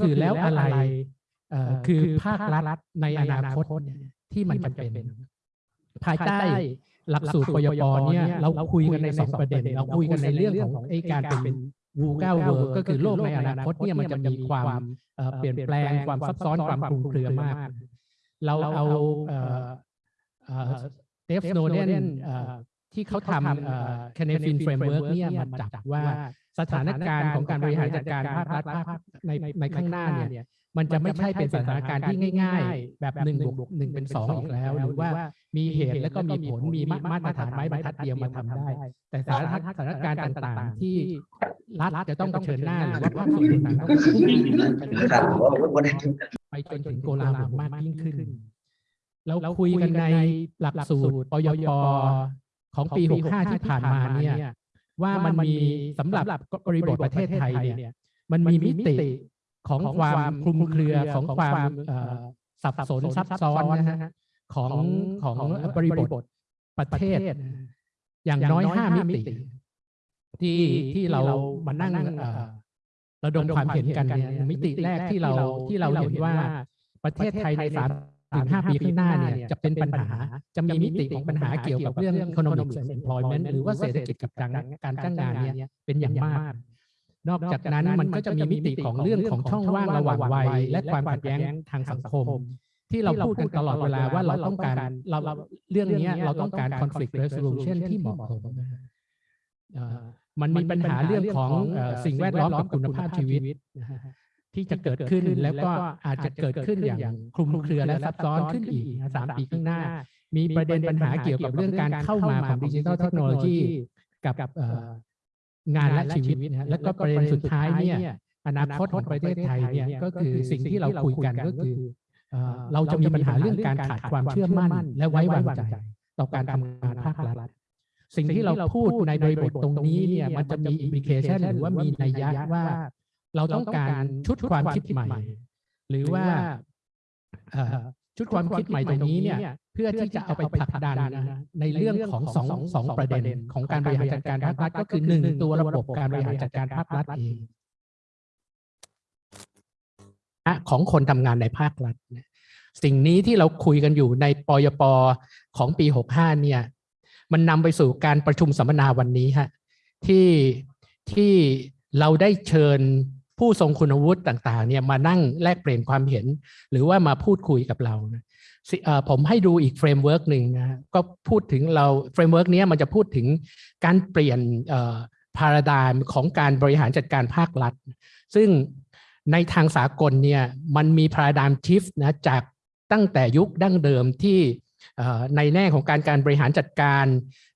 คือแล้วอะไรเอ่อคือภาครัฐในอนาคตเนี่ยที่มันจำเป็น ภายใต้หลักสูตรปยปเนี่ยเราคุยกันในสองประเด็น เราคุยกันในเรื่องของไอ้การเป็น VUCA World ก็คือโลกในอนาคตเนี่ยมันจะมีความเอ่อเปลี่ยนแปลงความซับซ้อนความคลุมเครือมาก เราเอา Dave Snowden ที่เขาทำ c y n e f i n Framework เนี่ยมาจับว่าสถานการณ์ของการบริหารจัดการภาครัฐภาคในในข้างหน้าเนี่ยมันจะไม่ใช่เป็นสถานการณ์ที่ง่าย ๆ แบบหนึ่งบวกหนึ่งเป็นสองอีกแล้ว หรือว่ามีเหตุแล้วก็มีผลมีมาตรฐานไม้บรรทัดเดียวมาทำได้ แต่สถานสถานการณ์ต่างๆ ที่รัฐจะต้องเผชิญหน้าหรือว่าภาคส่วนต่างๆต้องเผชิญหน้าครับว่าวันนี้ไปจนถึงโกลาหลมากยิ่งขึ้นเราคุยกันในหลักสูตรปยป ของปี 65 ที่ผ่านมาเนี่ยว่ามันมีสำหรับบริบทประเทศไทยเนี่ยมันมีมิติของความคลุมเครือของความเอ่อสับสนซับซ้อนนะฮะของของบริบทประเทศ อย่างน้อยห้ามิติ ที่ที่เรามานั่งเอ่อระดมความเห็นกันเนี่ยมิติแรกที่เราที่เราเห็นว่าประเทศไทยในสาม ถึงห้าปีข้างหน้าเนี่ยจะเป็นปัญหาจะมีมิติของปัญหาเกี่ยวกับเรื่อง economic and employment หรือว่าเศรษฐกิจกับการการจ้างงานเนี่ยเป็นอย่างมาก นอกจากนั้นมันก็จะมีมิติของเรื่องของช่องว่างระหว่างวัย และความขัดแย้งทางสังคม ที่เราพูดกันตลอดเวลาว่าเราต้องการเราเราเรื่องเนี้ยเราต้องการ conflict resolution ที่เหมาะสมนะฮะเอ่อมันมีปัญหาเรื่องของเอ่อสิ่งแวดล้อมกับคุณภาพชีวิตนะฮะ ที่จะเกิดขึ้นแล้วก็อาจจะเกิดขึ้นอย่างคลุมเครือและซับซ้อนขึ้นอีกสามปีข้างหน้า มีประเด็นปัญหาเกี่ยวกับเรื่องการเข้ามาของดิจิทัลเทคโนโลยีกับงานและชีวิตนะฮะแล้วก็ประเด็นสุดท้ายเนี่ยอนาคตของประเทศไทยเนี่ยก็คือสิ่งที่เราคุยกันก็คือเราจะมีปัญหาเรื่องการขาดความเชื่อมั่น และไว้วางใจ ต่อการทำงานภาครัฐสิ่งที่เราพูดในบริบทตรงนี้เนี่ยมันจะมีอิมพิเคชันหรือว่ามีนัยยะว่า เราต้องการชุดความคิดใหม่ หรือว่าเอ่อชุดความคิดใหม่ตรงนี้เนี่ยเพื่อที่จะเอาไปผลักดันนะฮะในเรื่องของสองสองประเด็นของการบริหารจัดการภาครัฐก็คือหนึ่งตัวระบบการบริหารจัดการภาครัฐเองอะของคนทำงานในภาครัฐเนี่ยสิ่งนี้ที่เราคุยกันอยู่ในปยปของปี 65 เนี่ย มันนำไปสู่การประชุมสัมมนาวันนี้ฮะที่ที่เราได้เชิญ ผู้ทรงคุณวุฒิต่างๆเนี่ยมานั่งแลกเปลี่ยนความเห็น หรือว่ามาพูดคุยกับเรานะสิเอ่อผมให้ดูอีก framework หนึ่งนะก็พูดถึงเรา framework นี้มันจะพูดถึงการเปลี่ยน paradigm ของการบริหารจัดการภาครัฐ ซึ่งในทางสากลเนี่ยมันมี paradigm shift นะจากตั้งแต่ยุคดั้งเดิมที่ในแง่ของการการบริหารจัดการ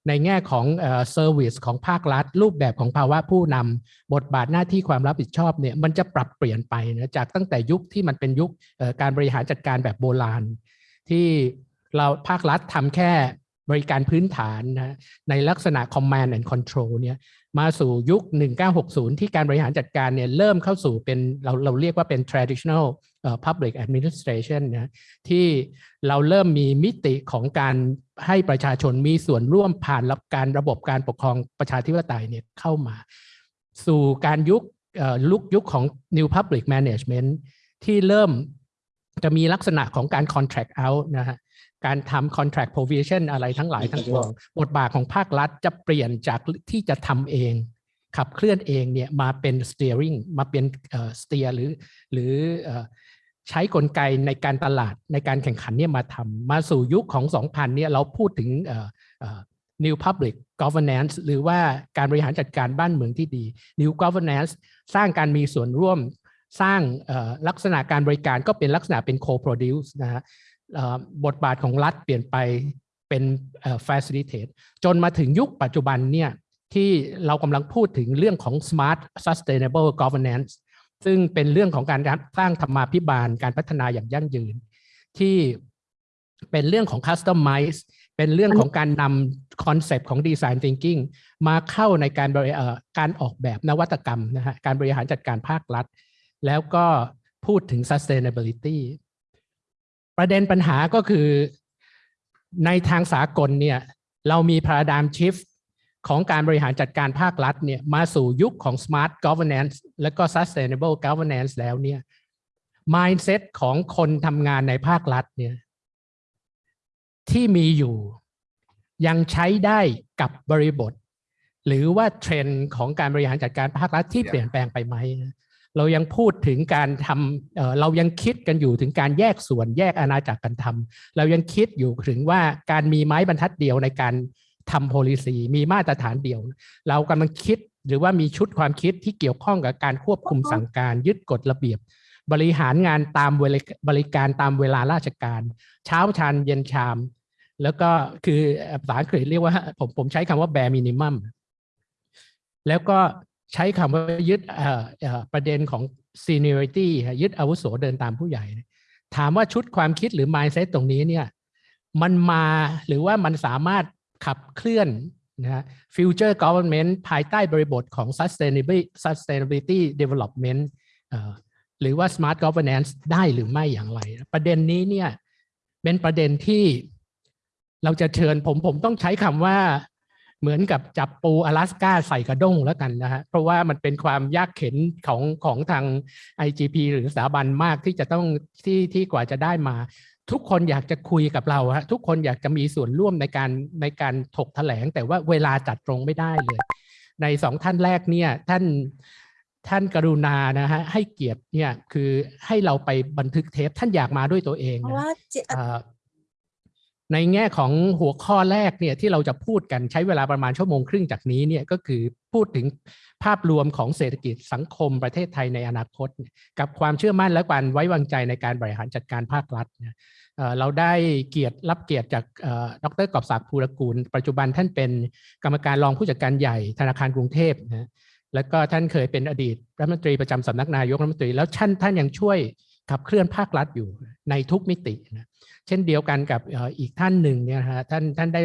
ในแง่ของเซอร์วิสของภาครัฐ รูปแบบของภาวะผู้นำบทบาทหน้าที่ความรับผิดชอบเนี่ยมันจะปรับเปลี่ยนไปนะจากตั้งแต่ยุคที่มันเป็นยุคการบริหารจัดการแบบโบราณ ที่เราภาครัฐทำแค่บริการพื้นฐานนะในลักษณะ command and control เนี่ยมาสู่ยุค 1960 ที่การบริหารจัดการเนี่ยเริ่มเข้าสู่เป็นเราเราเรียกว่าเป็น traditional public administration นะที่เราเริ่มมีมิติของการให้ประชาชนมีส่วนร่วมผ่านรับการระบบการปกครองประชาธิปไตยเนี่ยเข้ามา สู่การยุคลุกยุคของ new public management ที่เริ่มจะมีลักษณะของการ contract out นะฮะการทำ contract provision อะไรทั้งหลายทั้งปวงบทบาทของภาครัฐจะเปลี่ยนจากที่จะทำเอง ขับเคลื่อนเองเนี่ยมาเป็น steering มาเป็นเอ่อ steer หรือหรืออ ใช้กลไกในการตลาดในการแข่งขันเนี่ยมาทำมาสู่ยุคของ 2000 เนี่ยเราพูดถึงเอ่อเอ่อ new public governance หรือว่าการบริหารจัดการบ้านเมืองที่ดี new governance สร้างการมีส่วนร่วมสร้างเอ่อลักษณะการบริการก็เป็นลักษณะเป็น co-produce นะฮะเอ่อบทบาทของรัฐเปลี่ยนไปเป็นเอ่อ facilitate จนมาถึงยุคปัจจุบันเนี่ยที่เรากำลังพูดถึงเรื่องของ smart sustainable governance ซึ่งเป็นเรื่องของการสร้างธรรมาภิบาลการพัฒนาอย่างยั่งยืน ที่เป็นเรื่องของ customize เป็นเรื่องของการนำ concept ของ design thinking มาเข้าในการบริการออกแบบนวัตกรรมนะฮะการบริหารจัดการภาครัฐ แล้วก็พูดถึง sustainability ประเด็นปัญหาก็คือในทางสากลเนี่ยเรามี paradigm shift ของการบริหารจัดการภาครัฐเนี่ยมาสู่ยุคของ smart governance และก็ sustainable governance แล้วเนี่ย mindset ของคนทำงานในภาครัฐเนี่ยที่มีอยู่ยังใช้ได้กับบริบท หรือว่าเทรนด์ของการบริหารจัดการภาครัฐที่เปลี่ยนแปลงไปไหมเรายังพูดถึงการทำเออเรายังคิดกันอยู่ถึงการแยกส่วนแยกอาณาจักรกันทำเรายังคิดอยู่ถึงว่าการมีไม้บรรทัดเดียวในการ ทำ policy มีมาตรฐานเดียว เรากำลังคิดหรือว่ามีชุดความคิดที่เกี่ยวข้องกับการควบคุมสั่งการยึดกฎระเบียบ บริหารงานตามเวลาบริการตามเวลาราชการ เช้าชานเย็นชาม แล้วก็คือภาษาอังกฤษเรียกว่าผมผมใช้คำว่า bare minimum แล้วก็ใช้คำว่ายึดเอ่อเอ่อประเด็นของ seniority ฮะยึดอาวุโสเดินตามผู้ใหญ่ ถามว่าชุดความคิดหรือ mindset ตรงนี้เนี่ยมันมาหรือว่ามันสามารถ ขับเคลื่อนนะฮะ future government ภายใต้บริบทของ sustainability sustainability development หรือว่า smart governance ได้หรือไม่อย่างไร ประเด็นนี้เนี่ยเป็นประเด็นที่เราจะเชิญผมผมต้องใช้คำว่าเหมือนกับจับปูอลาสก้าใส่กระด้งแล้วกันนะฮะเพราะว่ามันเป็นความยากเข็นของของทาง IGP หรือสถาบันมากที่จะต้องที่ที่กว่าจะได้มา ทุกคนอยากจะคุยกับเราฮะทุกคนอยากจะมีส่วนร่วมในการในการถกแถลง แต่ว่าเวลาจัดตรงไม่ได้เลย ในสองท่านแรกเนี่ยท่านท่านกรุณานะฮะให้เกียรติเนี่ยคือให้เราไปบันทึกเทปท่านอยากมาด้วยตัวเองเพราะนะว่าเจเอ่อ ในแง่ของหัวข้อแรกเนี่ยที่เราจะพูดกันใช้เวลาประมาณชั่วโมงครึ่งจากนี้เนี่ยก็คือพูดถึงภาพรวมของเศรษฐกิจสังคมประเทศไทยในอนาคต กับความเชื่อมั่นและการไว้วางใจในการบริหารจัดการภาครัฐเราได้เกียรติรับเกียรติจากเอ่อดรกอบศักดิ์ภูรกูล ปัจจุบันท่านเป็นกรรมการรองผู้จัดการใหญ่ธนาคารกรุงเทพนะแล้วก็ท่านเคยเป็นอดีตรัฐมนตรีประจำสำนักนายกรัฐมนตรีแล้วท่านท่านยังช่วย ขับเคลื่อนภาครัฐอยู่ในทุกมิตินะเช่นเดียวกันกับอีกท่านหนึ่งเนี่ยฮะท่านท่านได้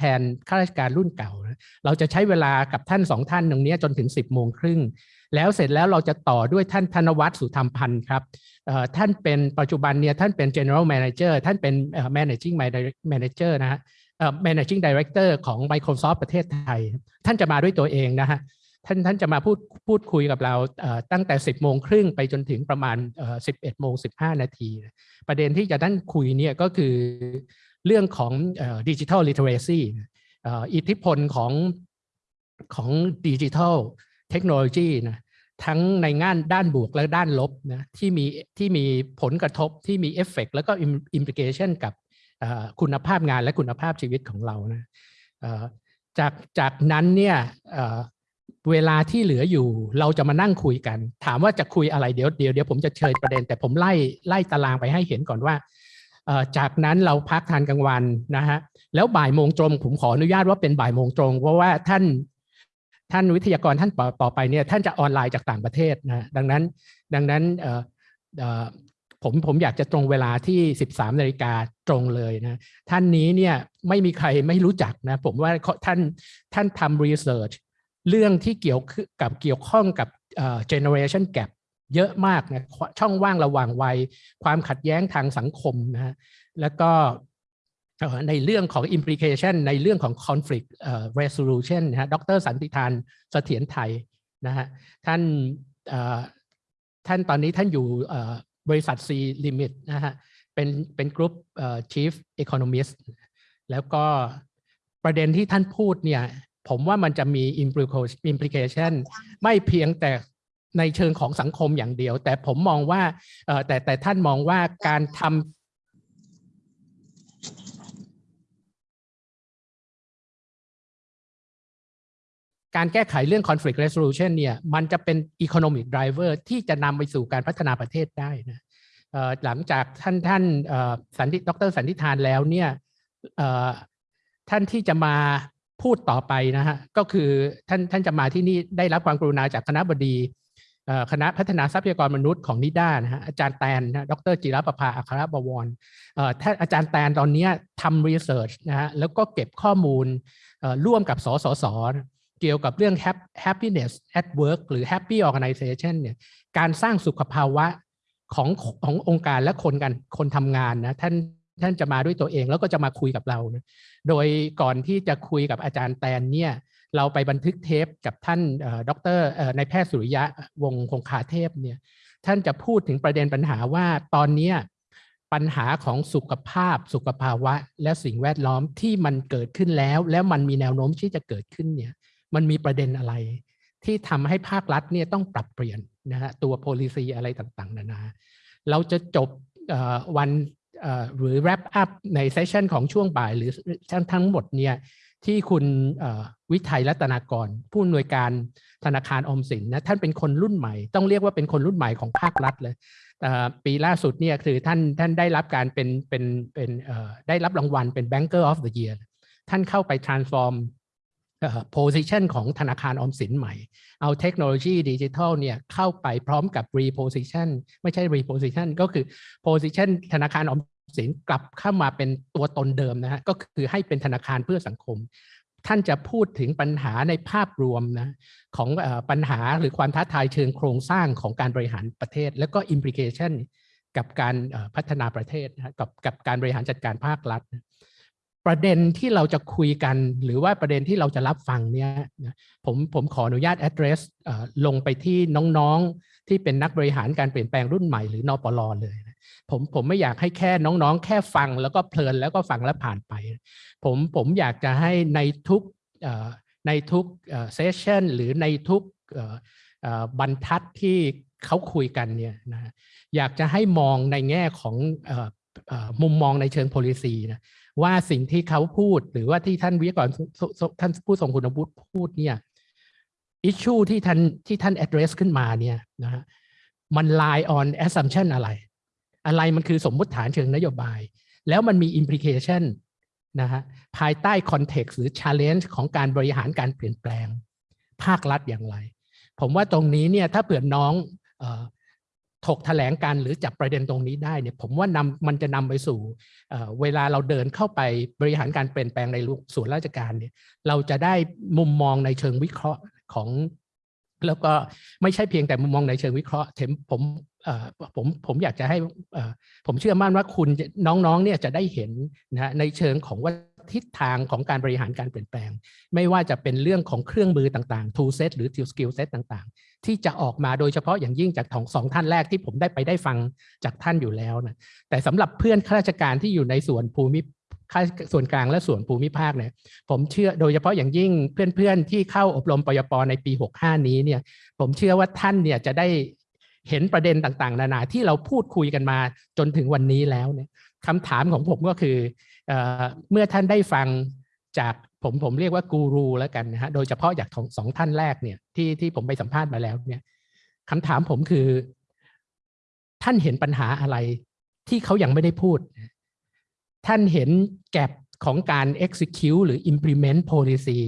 แทนข้าราชการรุ่นเก่า เราจะใช้เวลากับท่านสองท่านตรงนี้จนถึง 10บโมงครึ่งแล้วเสร็จแล้วเราจะต่อด้วยท่านธนวัฒน์สุธรรมพันธ์ครับท่านเป็นปัจจุบันเนี่ยท่านเป็น general manager ท่านเป็น managing manager นะฮะ managing director ของ Microsoft ประเทศไทย ท่านจะมาด้วยตัวเองนะฮะท่านท่านจะมาพูดพูดคุยกับเราตั้งแต่ 10โมงครึ่งไปจนถึงประมาณเอ่อโมง15นาที ประเด็นที่จะท่านคุยเนี่ยก็คือ เรื่องของ digital literacy อิทธิพลของของ digital technology นะทั้งในงานด้านบวกและด้านลบนะที่มีที่มีผลกระทบที่มีเอฟเฟกแล้วก็ implication กับคุณภาพงานและคุณภาพชีวิตของเรานะจากจากนั้นเนี่ยเวลาที่เหลืออยู่เราจะมานั่งคุยกัน ถามว่าจะคุยอะไรเดี๋ยวเดี๋ยวเดี๋ยวผมจะเชิญประเด็น แต่ผมไล่ไล่ตารางไปให้เห็นก่อนว่า จากนั้นเราพักทานกลางวันนะฮะแล้วบ่ายโมงตรงผมขออนุญาตว่าเป็นบ่ายโมงตรงเพราะว่าท่านท่านวิทยากรท่านต่อไปเนี่ยท่านจะออนไลน์จากต่างประเทศนะดังนั้นดังนั้นผมผมอยากจะตรงเวลาที่ 13นาฬิกาตรงเลยนะท่านนี้เนี่ยไม่มีใครไม่รู้จักนะผมว่าท่านท่านทำรีเสิร์ชเรื่องที่เกี่ยวกับเกี่ยวข้องกับเอ่อ generation gap เยอะมากนะช่องว่างระหว่างวัย ความขัดแย้งทางสังคมนะฮะแล้วก็ในเรื่องของ implication ในเรื่องของ conflict resolution นะฮะดรสันติธานเสถียรไทยนะฮะท่านท่านตอนนี้ท่านอยู่บริษัท C Limit นะฮะเป็นเป็นกลุ่ม chief economist แล้วก็ประเด็นที่ท่านพูดเนี่ยผมว่ามันจะมี implication ไม่เพียงแต่ ในเชิงของสังคมอย่างเดียว แต่ผมมองว่าแต่แต่ท่านมองว่าการทำการแก้ไขเรื่อง conflict resolution เนี่ยมันจะเป็น economic driver ที่จะนำไปสู่การพัฒนาประเทศได้นะหลังจากท่านท่านเอ่อสันติดรสันติธานแล้วเนี่ยท่านที่จะมาพูดต่อไปนะฮะก็คือท่านท่านจะมาที่นี่ได้รับความกรุณาจากคณะบดี คณะพัฒนาทรัพยากรมนุษย์ของนิด้านะฮะอาจารย์แตนนะดรจิรประภาอัครบวรท่านอาจารย์แตนตอนนี้ทำรีเสิร์ชนะฮะแล้วก็เก็บข้อมูลร่วมกับสสสเกี่ยวกับเรื่อง happiness at work หรือ happy organization เนี่ยการสร้างสุขภาวะของขององค์การและคนกันคนทำงานนะท่านท่านจะมาด้วยตัวเองแล้วก็จะมาคุยกับเรานะโดยก่อนที่จะคุยกับอาจารย์แตนเนี่ย เราไปบันทึกเทปกับท่านเอ่อดรเอ่อนายแพทย์สุริยะวงคงคาเทพเนี่ยท่านจะพูดถึงประเด็นปัญหาว่าตอนนี้ปัญหาของสุขภาพ สุขภาวะ และสิ่งแวดล้อมที่มันเกิดขึ้นแล้ว แล้วมันมีแนวโน้มที่จะเกิดขึ้นเนี่ยมันมีประเด็นอะไร ที่ทำให้ภาครัฐเนี่ยต้องปรับเปลี่ยนนะฮะตัว policy อะไรต่างๆ นานา เราจะจบวันหรือ wrap up ในเซสชันของช่วงบ่ายหรือทั้งทั้งหมดเนี่ย ที่คุณวิทัยรัตนากร ผู้อำนวยการธนาคารอมสินนะท่านเป็นคนรุ่นใหม่ ต้องเรียกว่าเป็นคนรุ่นใหม่ของภาครัฐเลยปีล่าสุดเนี่ยคือท่านท่านได้รับการเป็นเป็นเป็นได้รับรางวัลเป็น Banker of the Year ท่านเข้าไป transform position ของธนาคารออมสินใหม่ เอาเทคโนโลยีดิจิทัลเนี่ยเข้าไปพร้อมกับ reposition ไม่ใช่ reposition ก็คือ position ธนาคารออม สินกลับเข้ามาเป็นตัวตนเดิมนะฮะก็คือให้เป็นธนาคารเพื่อสังคม ท่านจะพูดถึงปัญหาในภาพรวมนะของปัญหาหรือความท้าทายเชิงโครงสร้างของการบริหารประเทศ แล้วก็ implication กับการพัฒนาประเทศนะกับกับการบริหารจัดการภาครัฐ ประเด็นที่เราจะคุยกัน หรือว่าประเด็นที่เราจะรับฟังเนี่ยผมผมขออนุญาต address ลงไปที่น้องๆที่เป็นนักบริหารการเปลี่ยนแปลงรุ่นใหม่หรือนปลเลยน ผมผมไม่อยากให้แค่น้องๆ แค่ฟังแล้วก็เพลินแล้วก็ฟังแล้วผ่านไป ผมผมอยากจะให้ในทุกในทุกเซสชันหรือในทุกบรรทัดที่เขาคุยกันเนี่ยนะอยากจะให้มองในแง่ของออมุมมองในเชิง policy นะว่าสิ่งที่เขาพูดหรือว่าที่ท่านวิทยากรท่านผู้ทรงคุณวุฒิพูดเนี่ย issue ที่ท่านที่ท่าน address ขึ้นมาเนี่ยนะฮะมัน lie on assumption อะไร อะไรมันคือสมมติฐานเชิงนโยบาย แล้วมันมี implication นะฮะภายใต้ context หรือ challenge ของการบริหารการเปลี่ยนแปลง ภาครัฐอย่างไร ผมว่าตรงนี้เนี่ยถ้าเผื่อน้องออถกแถลงการหรือจับประเด็นตรงนี้ได้เนี่ยผมว่านำมันจะนำไปสู่เอ่อเวลาเราเดินเข้าไปบริหารการเปลี่ยนแปลงในส่วนราชการเนี่ยเราจะได้มุมมองในเชิงวิเคราะห์ของ แล้วก็ไม่ใช่เพียงแต่มุมมองในเชิงวิเคราะห์ผม ผมผมอยากจะให้ผมเชื่อมั่นว่าคุณน้องๆเนี่ยจะได้เห็นนะในเชิงของว่าทิศทางของการบริหารการเปลี่ยนแปลง ไม่ว่าจะเป็นเรื่องของเครื่องมือต่างๆ tool set หรือ skill set ต่างๆ ที่จะออกมาโดยเฉพาะอย่างยิ่งจากของสองท่านแรกที่ผมได้ไปได้ฟังจากท่านอยู่แล้วนะแต่สำหรับเพื่อนข้าราชการที่อยู่ในส่วนภูมิค่าส่วนกลางและส่วนภูมิภาคเนี่ยผมเชื่อโดยเฉพาะอย่างยิ่งเพื่อนๆที่เข้าอบรมปยปในปี 65 นี้เนี่ยผมเชื่อว่าท่านเนี่ยจะได้ เห็นประเด็นต่างๆ นานาที่เราพูดคุยกันมาจนถึงวันนี้แล้วเนี่ยคำถามของผมก็คือเออเมื่อท่านได้ฟังจากผมผมเรียกว่ากูรูแล้วกันนะฮะโดยเฉพาะจากของสองท่านแรกเนี่ยที่ที่ผมไปสัมภาษณ์มาแล้วเนี่ยคำถามผมคือ ท่านเห็นปัญหาอะไรที่เขายังไม่ได้พูด ท่านเห็นแกลบของการ execute หรือ implement policy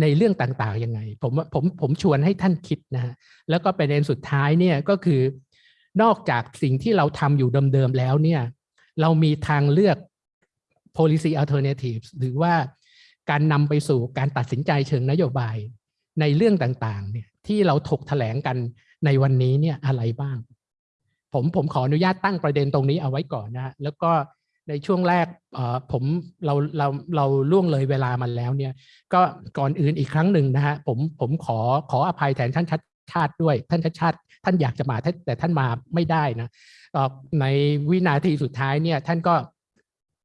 ในเรื่องต่างๆยังไง ผมว่าผมผมชวนให้ท่านคิดนะฮะแล้วก็ประเด็นสุดท้ายเนี่ยก็คือนอกจากสิ่งที่เราทำอยู่เดิมๆแล้วเนี่ย เรามีทางเลือก policy alternatives หรือว่าการนำไปสู่การตัดสินใจเชิงนโยบายในเรื่องต่างๆเนี่ยที่เราถกแถลงกันในวันนี้เนี่ยอะไรบ้าง ผมผมขออนุญาตตั้งประเด็นตรงนี้เอาไว้ก่อนนะแล้วก็ ในช่วงแรกผมเราเราเราล่วงเลยเวลามาแล้วเนี่ย ก็ก่อนอื่นอีกครั้งหนึ่งนะฮะผมผมขอขออภัยแทนท่านชัดชาติด้วย ท่านชัดชาติท่านอยากจะมาแต่ท่านมาไม่ได้นะในวินาทีสุดท้ายเนี่ยท่านก็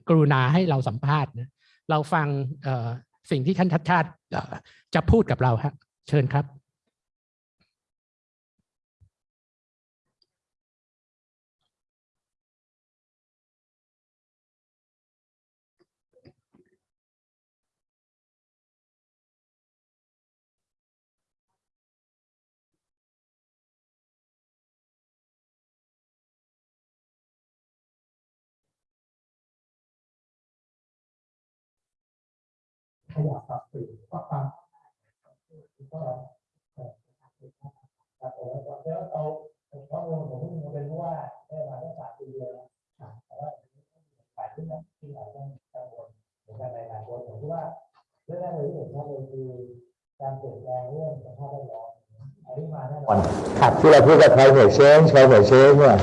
กรุณาให้เราสัมภาษณ์นะเราฟังสิ่งที่ท่านชัดชาติจะพูดกับเราฮะเชิญครับ ยับปรับเปลี่ยนก็ความก็ครับผมแล้วเอาข้อมูลผมผมเป็นว่าได้มาตั้งสามปีแล้วแต่ว่าฝ่ายที่นั่นที่หลายต้องกังวลเหมือนกันในอนาคตผมคิดว่าเรื่องแรกเลยที่เห็นชัดเลยคือการเปลี่ยนแปลงเรื่องสภาพแวดล้อมอันนี้มาแน่นอนครับที่เราพูดกับ climate change climate change เนี่ย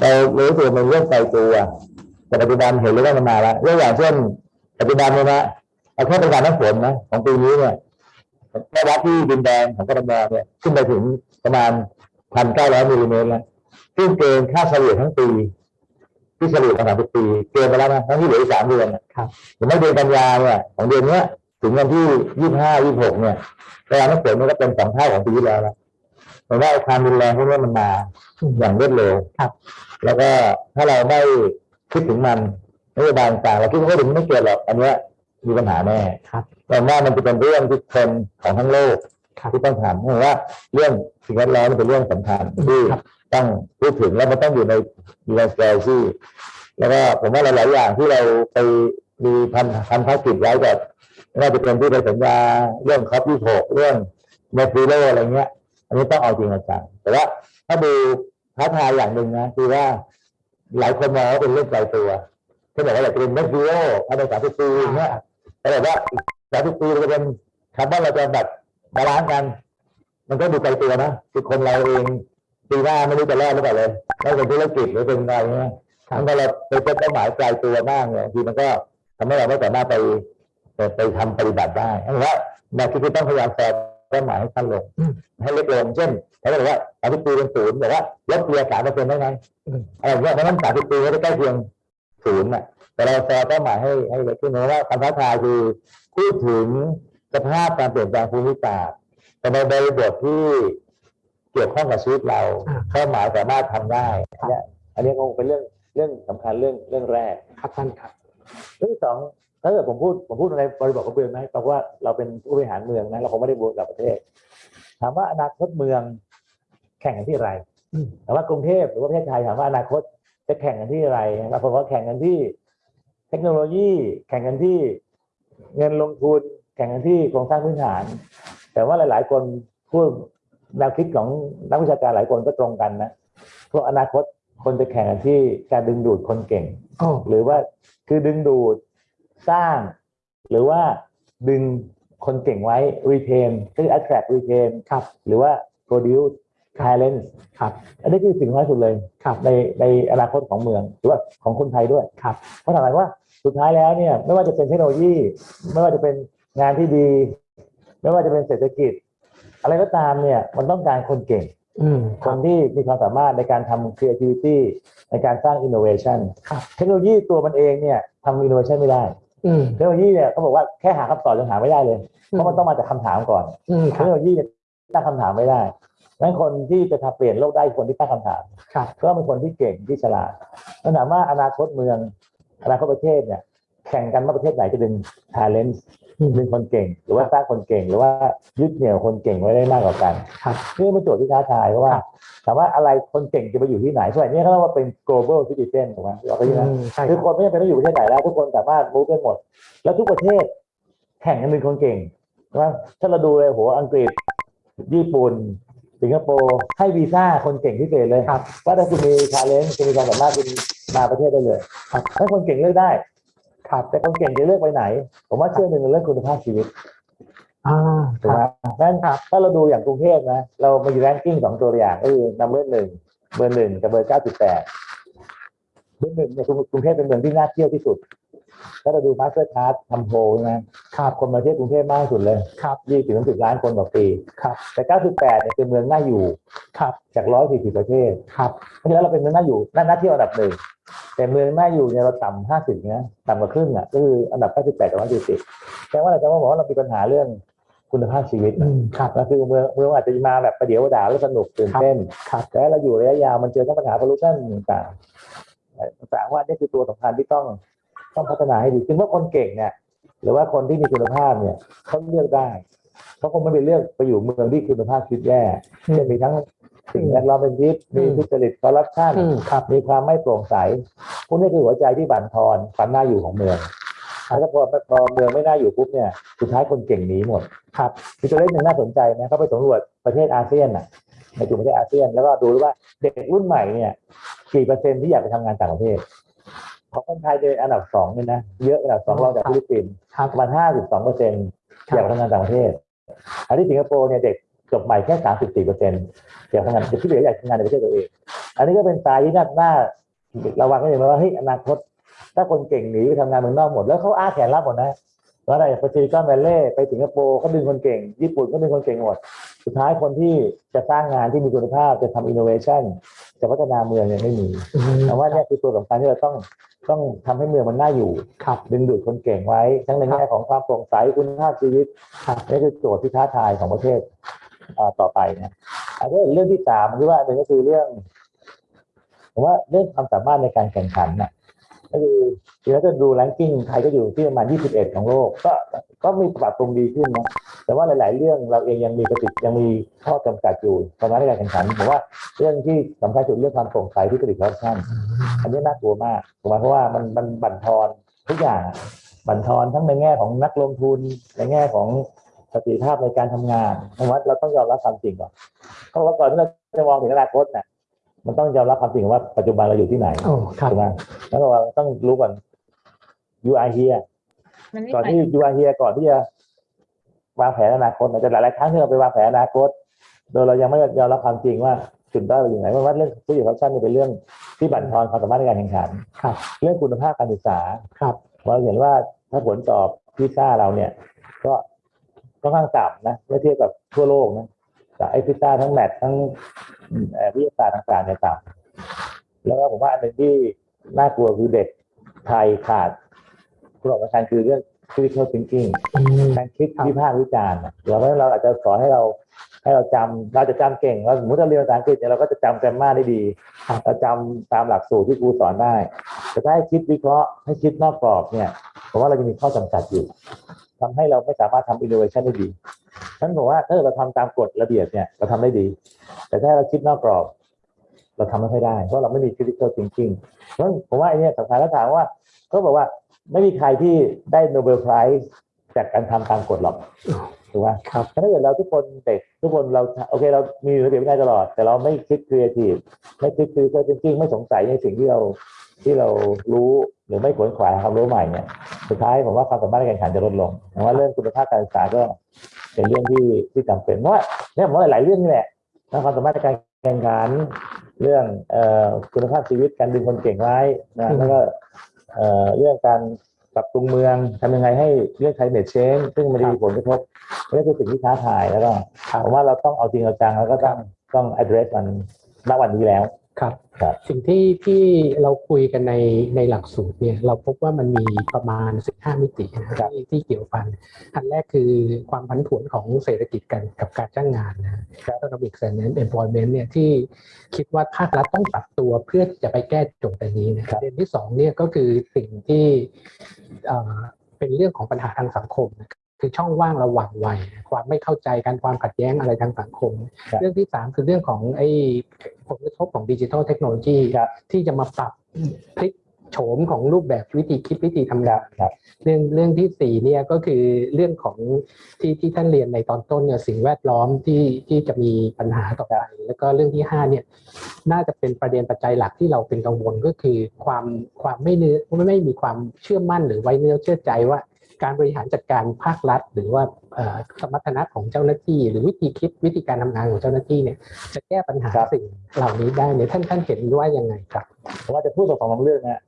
เรารู้สึกมันเรื่องไกลตัวแต่ปัจจุบันเห็นเรื่องมันมาแล้วยกอย่างเช่นปัจจุบันเนี่ยนะ เอาแค่ปริมาณน้ำฝนนะของปีนี้เนี่ยแม่วัดที่ดินแดงของกรทมเนี่ยขึ้นไปถึงประมาณพันเก้าร้อยมิลลิเมตรแล้วซึ่งเกินค่าเฉลี่ยทั้งปี ที่เฉลี่ยมาสามสิบปี เกินไปแล้วนะทั้งที่เหลืออีกสามเดือนนะครับถึงแม้เดือนกันยาเนี่ยของเดือนเนี้ยถึงวันที่ยี่ห้ายี่หกเนี่ยปริมาณน้ำฝนมันก็เป็นสองเท่าของปีที่แล้วแล้วแต่ว่าไอ้ความรุนแรงพวกนี้มันมาอย่างรวดเร็วครับ แล้วก็ถ้าเราไม่คิดถึงมันนโยบายต่างๆเราคิดว่าถึงไม่เกิดหรอกอันเนี้ย มีปัญหาแน่ครับแต่ว่ามันจะเป็นเรื่องที่คนของทั้งโลกครับที่ต้องทำเพราะว่าเรื่องสิ่งแวดล้อมมันเป็นเรื่องสำคัญที่ครับต้องพูดถึงแล้วมันต้องอยู่ในอยู่ในสเกลที่แล้วก็ผมว่าหลาย ๆ อย่างที่เราไปมีพันพันธกิจไว้กับไม่ว่าจะเป็นที่ในสัญญาเรื่องคอปที่หกเรื่องNet Zero อะไรเงี้ย อันนี้ต้องเอาจริงเอาจังแต่ว่าถ้าดูท้าทายอย่างหนึ่งนะคือว่าหลายคนมองว่าเป็นเรื่องไกลตัวที่บอกว่าอยากจะเป็นเมสซิโอภายในสามสิบปีอย่างเงี้ย แต่แบบว่าสามสิบปีเราจะเป็นคาร์บอนเราจะแบบ balance กัน มันก็ดูไกลตัวนะคือคนเราเองปีหน้าไม่รู้จะรอดหรือเปล่าเลยไม่เป็นธุรกิจหรือเป็นอะไรเงี้ยมันก็เราไปเป็นเป้าหมายไกลตัวมากเนี่ยทีมันก็ทำให้เราไม่สามารถไปไปไปทำปฏิบัติได้เพราะว่าแนวคิดที่ต้องพยายามแฝงเป้าหมายให้สั้นลงอืมให้เล็กลงเช่นเขาบอกว่าสามสิบปีเป็นศูนย์แต่ว่าลดเพียสามเปอร์เซ็นต์ได้ไงอะไรเงี้ยเพราะฉะนั้นสามสิบปีก็จะใกล้เคียง ศูนย์น่ะแต่เราแฟร์เป้าหมายให้ให้เล็กขึ้นเพราะว่าคำท้าทายคือพูดถึงสภาพการเปลี่ยนแปลงภูมิศาสตร์แต่ในบริบทที่เกี่ยวข้องกับชีวิตเราอ่าเป้าหมายสามารถทำได้อันเนี้ยอันนี้คงเป็นเรื่องเรื่องสำคัญเรื่องเรื่องแรกครับท่านครับเรื่องที่สองถ้าเกิดผมพูดผมพูดในบริบทของเมืองนะเพราะว่าเราเป็นผู้บริหารเมืองนะเราคงไม่ได้บวกกับประเทศ ถามว่าอนาคตเมืองแข่งกันที่อะไรอืมแต่ว่ากรุงเทพหรือว่าประเทศไทยถามว่าอนาคต จะแข่งกันที่อะไรบางคนก็แข่งกันที่เทคโนโลยี แข่งกันที่เงินลงทุน แข่งกันที่โครงสร้างพื้นฐาน แต่ว่าหลาย ๆ คนพูดแนวคิดของนักวิชาการหลายคนก็ตรงกันนะพวกอนาคตคนจะแข่งกันที่การดึงดูดคนเก่งโอ้หรือว่าคือดึงดูดสร้าง หรือว่าดึงคนเก่งไว้ retain คือ attract retain ครับหรือว่า produce talent ครับอันนี้คือสิ่งสำคัญสุดเลยครับในในอนาคตของเมืองหรือว่าของคนไทยด้วยครับเพราะถามว่าสุดท้ายแล้วเนี่ยไม่ว่าจะเป็นเทคโนโลยี ไม่ว่าจะเป็นงานที่ดี ไม่ว่าจะเป็นเศรษฐกิจ อะไรก็ตามเนี่ยมันต้องการคนเก่งอืมคนที่มีความสามารถในการทำ creativity ในการสร้าง innovation ครับเทคโนโลยีตัวมันเองเนี่ยทำ innovation ไม่ได้อืมเทคโนโลยีเนี่ยเขาบอกว่าแค่หาคำตอบยังหาไม่ได้เลย เพราะมันต้องมาจากคำถามก่อนอืมเทครัคบโนโลยีเนี่ยตั้งคำถามไม่ได้ดัง นั้นคนที่จะทำเปลี่ยนโลกได้คือคนที่ตั้งคำถามครับก็เป็นคนที่เก่งที่ฉลาดนั่นถามว่าอนาคตเมืองอนาคตประเทศเนี่ยแข่งกันว่าประเทศไหนจะดึง talent อืมดึงคนเก่ง หรือว่าสร้างคนเก่ง หรือว่ายึดเหนี่ยวคนเก่งไว้ได้มากกว่ากันครับนี่เป็นโจทย์ที่ท้าทายเพราะว่าครับถามว่าอะไรคนเก่งจะไปอยู่ที่ไหนสมัยนี้เขาเรียกว่าเป็น global citizen ถูกไหมเราก็ยังอืมใช่คคืรัอบคนไม่จำเป็นต้องอยู่ประเทศไหนแล้ว ทุกคนสามารถมูฟได้หมด แล้วทุกประเทศแข่งกันเป็นคนเก่งใช่ไหมถ้าเราดูเลยโหอังกฤษญี่ปุ่น สิงคโปร์ให้วีซ่าคนเก่งพิเศษเลยครับว่าถ้าคุณมีชาเลนจ์คุณมีความสามารถคุณมาประเทศได้เลยครับถ้าคนเก่งเลือกได้ครับแต่คนเก่งจะเลือกไปไหน ผมว่าเชื่อหนึ่งเรื่องคุณภาพชีวิตอ่าถูกไหมเพราะฉะนั้นถ้าเราดูอย่างกรุงเทพนะ เรามี ranking สองตัวอย่างก็คือ number หนึ่งเบอร์หนึ่งกับเบอร์เก้าสิบแปดเบอร์หนึ่งเนี่ยกรุงเทพเป็นเมืองที่น่าเที่ยวที่สุด ถ้าเราดูมาสเตอร์คาร์ดทำโพลนะครับคนมาเที่ยวกรุงเทพมากที่สุดเลยครับยี่สิบถึงสิบล้านคนต่อปีครับแต่เก้าสิบแปดเนี่ยเป็นเมืองน่าอยู่ครับจากร้อยสี่สิบประเทศครับเพราะฉะนั้นเราเป็นเมืองน่าอยู่น่าน่าเที่ยวอันดับหนึ่งแต่เมืองน่าอยู่เนี่ยเราต่ำห้าสิบนะต่ำกว่าครึ่งอะก็คืออันดับเก้าสิบแปดกับร้อยสี่สิบแปลว่าอะไรแปลว่าบอกว่าเรามีปัญหาเรื่องคุณภาพชีวิตอืมครับก็คือเมืองเมืองอาจจะมาแบบประเดี๋ยวด่าแล้วสนุกตื่นเต้นครับแต่เราอยู่ระยะยาวมันเจอทั้งปัญหาพลุชันต่างๆต่างๆว่านี่คือตัวสำคัญที่ต้อง ต้องพัฒนาให้ดีขึ้นว่าคนเก่งเนี่ยหรือว่าคนที่มีคุณภาพเนี่ยเขาเลือกได้เขาคงไม่ไปเลือกไปอยู่เมืองที่คุณภาพชีวิตแย่อืมจะมีทั้งสิ่งแวดล้อมเป็นพิษมีอืมทุจริตคอร์รัปชันอืมครับมีความไม่โปร่งใสพวกนี้คือหัวใจที่บั่นทอนความน่าอยู่ของเมืองแล้วพอพอเมืองไม่น่าอยู่ปุ๊บเนี่ยสุดท้ายคนเก่งหนีหมดครับมีตัวเลขหนึ่งน่าสนใจนะเขาไปสำรวจประเทศอาเซียนน่ะในกลุ่มประเทศอาเซียนแล้วก็ดูว่าเด็กรุ่นใหม่เนี่ยกี่เปอร์เซ็นต์ที่อยากไปทำงานต่างประเทศ ของคนไทยเป็นอันดับสองเนี่ยนะ เยอะอันดับสองรองจากฟิลิปปินส์ครับประมาณห้าสิบสองเปอร์เซ็นต์อยากไปทำงานต่างประเทศ อันที่สิงคโปร์เนี่ยเด็กจบใหม่แค่สามสิบสี่เปอร์เซ็นต์อยากทำงานเด็กที่เหลืออยากทำงานในประเทศตัวเอง อันนี้ก็เป็นตายที่น่าน่าระวังก็อย่างว่าเฮ้ยอนาคต ถ้าคนเก่งหนีไปทำงานเมืองนอกหมด แล้วเขาอ้าแขนรับหมดนะว่าอะไรไป Silicon Valley ไปสิงคโปร์เขาดึงคนเก่ง ญี่ปุ่นก็ดึงคนเก่งหมด สุดท้ายคนที่จะสร้างงานที่มีคุณภาพจะทำอินโนเวชันจะพัฒนาเมืองเนี่ยไม่มีอืมแต่ว่าเนี่ยคือตัวสำคัญที่เราต้อง ต้องทำให้เมืองมันน่าอยู่ครับดึงดูดคนเก่งไว้ ทั้งในแง่ของความโปร่งใสคุณภาพชีวิตครับนี่คือโจทย์ที่ท้าทายของประเทศอ่าต่อไปนะอันนี้เรื่องที่สามคือว่าหนึ่งก็คือเรื่องผมว่าเรื่องความสามารถในการแข่งขันน่ะก็คือทีนี้ถ้าดูแรงกิ้งไทยก็อยู่ที่ประมาณ 21 ของโลก ก็ก็มีปรับปรุงดีขึ้นนะ แต่ว่าหลาย ๆ เรื่องเราเองยังมีกระติกยังมีข้อจำกัดอยู่สามารถในการแข่งขันผมว่าเรื่องที่สำคัญสุดเรื่องความโปร่งใสที่กระติกคอร์รัปชันอันนี้น่ากลัวมากถูกไหมเพราะว่ามันมันบั่นทอนทุกอย่างอะบั่นทอนทั้งในแง่ของนักลงทุนในแง่ของประสิทธิภาพในการทำงานเพราะว่าเราต้องยอมรับความจริงก่อนเพราะว่าก่อนที่เราจะมองถึงอนาคตน่ะมันต้องยอมรับความจริงว่าปัจจุบันเราอยู่ที่ไหนโอ้ครับถูกไหมแล้วเราต้องรู้ก่อน you are here มันไม่ก่อนไปที่ you are here ก่อนที่จะ วางแผนอนาคตมันจะหลายๆครั้งที่เราไปวางแผนอนาคต โดยเรายังไม่ยอมรับความจริงว่าจุดด้อยเราอยู่ไหนเพราะว่าเรื่องผู้หญิงคอร์รัปชันเนี่ยเป็นเรื่องที่บั่นทอนความสามารถในการแข่งขันครับเรื่องคุณภาพการศึกษาครับเราเห็นว่าถ้าผลสอบพิซซ่าเราเนี่ย ก็ค่อนข้างต่ำนะเมื่อเทียบกับทั่วโลกนะแต่ไอ้พิซซ่าทั้งแมททั้งเอ่อวิทยาศาสตร์ต่างๆเนี่ยต่ำแล้วก็ผมว่าอันหนึ่งที่น่ากลัวคือเด็กไทยขาดคุณสำคัญคือเรื่อง critical thinking อืมการคิดวิพากษ์วิจารณ์อะเราเพราะฉะนั้นเราอาจจะสอนให้เราให้เราจำเราจะจำเก่งเราสมมติเราเรียนภาษาอังกฤษเนี่ยเราก็จะจำแกรมมาได้ดีเราจำตามหลักสูตรที่ครูสอนได้ แต่ถ้าให้คิดวิเคราะห์ให้คิดนอกกรอบเนี่ยผมว่าเราจะมีข้อจำกัดอยู่ทำให้เราไม่สามารถทำอินโนเวชันได้ดีฉะนั้นผมว่าถ้าเราทำตามกฎระเบียบเนี่ยเราทำได้ดี แต่ถ้าเราคิดนอกกรอบ เราทำไม่ค่อยได้ เพราะเราไม่มี critical thinking เพราะฉะนั้นผมว่าไอ้เนี่ยสำคัญแล้วถามว่าเขาบอกว่า ไม่มีใครที่ได้ Nobel Prize จากการทำตามกฎหรอกถูกไหมครับถ้าเกิดเราทุกคนเด็กทุกคนเราโอเคเรามีระเบียบวินัยตลอด แต่เราไม่คิดครีเอทีฟไม่คิดคือจริงๆไม่สงสัยในสิ่งที่เราที่เรารู้หรือไม่ขวนขวายหาความรู้ใหม่เนี่ยสุดท้ายผมว่าความสามารถในการแข่งขันจะลดลงผมว่าเรื่องคุณภาพการศึกษาก็เป็นเรื่องที่ที่จำเป็นเพราะว่าเนี่ยผมว่าหลายๆเรื่องนี่แหละทั้งความสามารถในการแข่งขันเรื่องเอ่อคุณภาพชีวิตการดึงคนเก่งไว้นะแล้วก็ เอ่อเรื่องการปรับปรุงเมืองทำยังไงให้เรื่อง climate change ซึ่งมันจะมีผลกระทบนี่คือสิ่งที่ท้าทายแล้วก็ผมว่าเราต้องเอาจริงเอาจังแล้วก็ต้องต้อง address มันณวันนี้แล้ว ครับ ครับ สิ่งที่ที่เราคุยกันในในหลักสูตรเนี่ยเราพบว่ามันมีประมาณ 15 มิตินะที่ที่เกี่ยวพัน อันแรกคือความผันผวนของเศรษฐกิจกันกับการจ้างงานนะ economic and employment เนี่ยที่คิดว่าภาครัฐต้องปรับตัวเพื่อที่จะไปแก้โจทย์อันนี้นะประเด็นที่สองเนี่ยก็คือสิ่งที่เอ่อเป็นเรื่องของปัญหาทางสังคมนะคื อช่องว่างระหว่างวัยความไม่เข้าใจกันความขัดแย้งอะไรทางสังคมครับเรื่องที่สามคือเรื่องของไอ้ผลกระทบของดิจิทัลเทคโนโลยีครับที่จะมาปรับพลิกโฉมของรูปแบบวิธีคิดวิธีทำงานครับเรื่องเรื่องที่สี่เนี่ยก็คือเรื่องของที่ที่ท่านเรียนในตอนต้นเนี่ยสิ่งแวดล้อมที่ที่จะมีปัญหาต่อไปแล้วก็เรื่องที่ห้าเนี่ยน่าจะเป็นประเด็นปัจจัยหลักที่เราเป็นกังวลก็คือความความไม่เนื้อไม่ไม่มีความเชื่อมั่นหรือไว้เนื้อเชื่อใจว่า การบริหารจัดการภาครัฐ หรือว่าเอ่อสมรรถนะของเจ้าหน้าที่ หรือวิธีคิดวิธีการทำงานของเจ้าหน้าที่เนี่ยจะแก้ปัญหาครับสิ่งเหล่านี้ได้เนี่ยท่านท่านเห็นว่ายังไงครับผมว่าจะพูดสองสองเรื่องนะ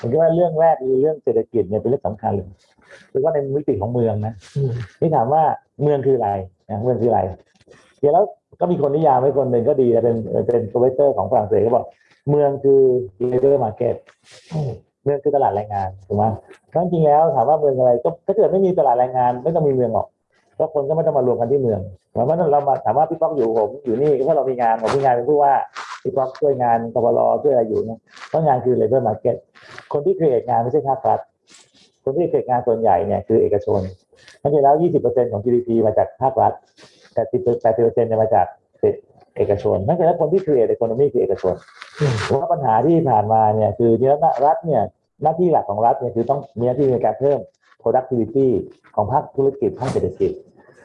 ผมคิดว่าเรื่องแรกคือเรื่องเศรษฐกิจเนี่ยเป็นเรื่องสำคัญเลยคือว่าในมิติของเมืองนะอืมนี่ถามว่าเมืองคืออะไรนะเมืองคืออะไรเดี๋ยวแล้วก็มีคนนิยามไว้คนหนึ่งก็ดีนะเป็นเป็น professor ของฝรั่งเศสก็บอกเมืองคือ labor market เมื เมืองคือตลาดแรงงานถูกไหมเพราะจริงแล้วถามว่าเมืองอะไรก็ถ้าเกิดไม่มีตลาดแรงงาน ไม่ต้องมีเมืองหรอกเพราะคนก็ไม่ต้องมารวมกันที่เมืองหมายความว่าเรามาถามว่าพี่ป๊อกอยู่ผมอยู่นี่ก็เพราะเรามีงานผมมีงานเป็นผู้ว่าพี่ป๊อกช่วยงานกบลช่วยอะไรอยู่นะเพราะงานคือ labor market คนที่ create งานไม่ใช่ภาครัฐคนที่ create งานส่วนใหญ่เนี่ยคือเอกชนเพราะฉะนั้นแล้ว 20%ของ GDP มาจากภาครัฐแต่10 80%เนี่ยมาจากเอกชนนั่นคือคนที่ create economy คือเอกชน ว่าปัญหาที่ผ่านมาเนี่ยคือที่รัฐรัฐเนี่ยหน้าที่หลักของรัฐเนี่ยคือต้องมีหน้าที่ในการเพิ่ม productivity ของภาคธุรกิจภาคเศรษฐกิจ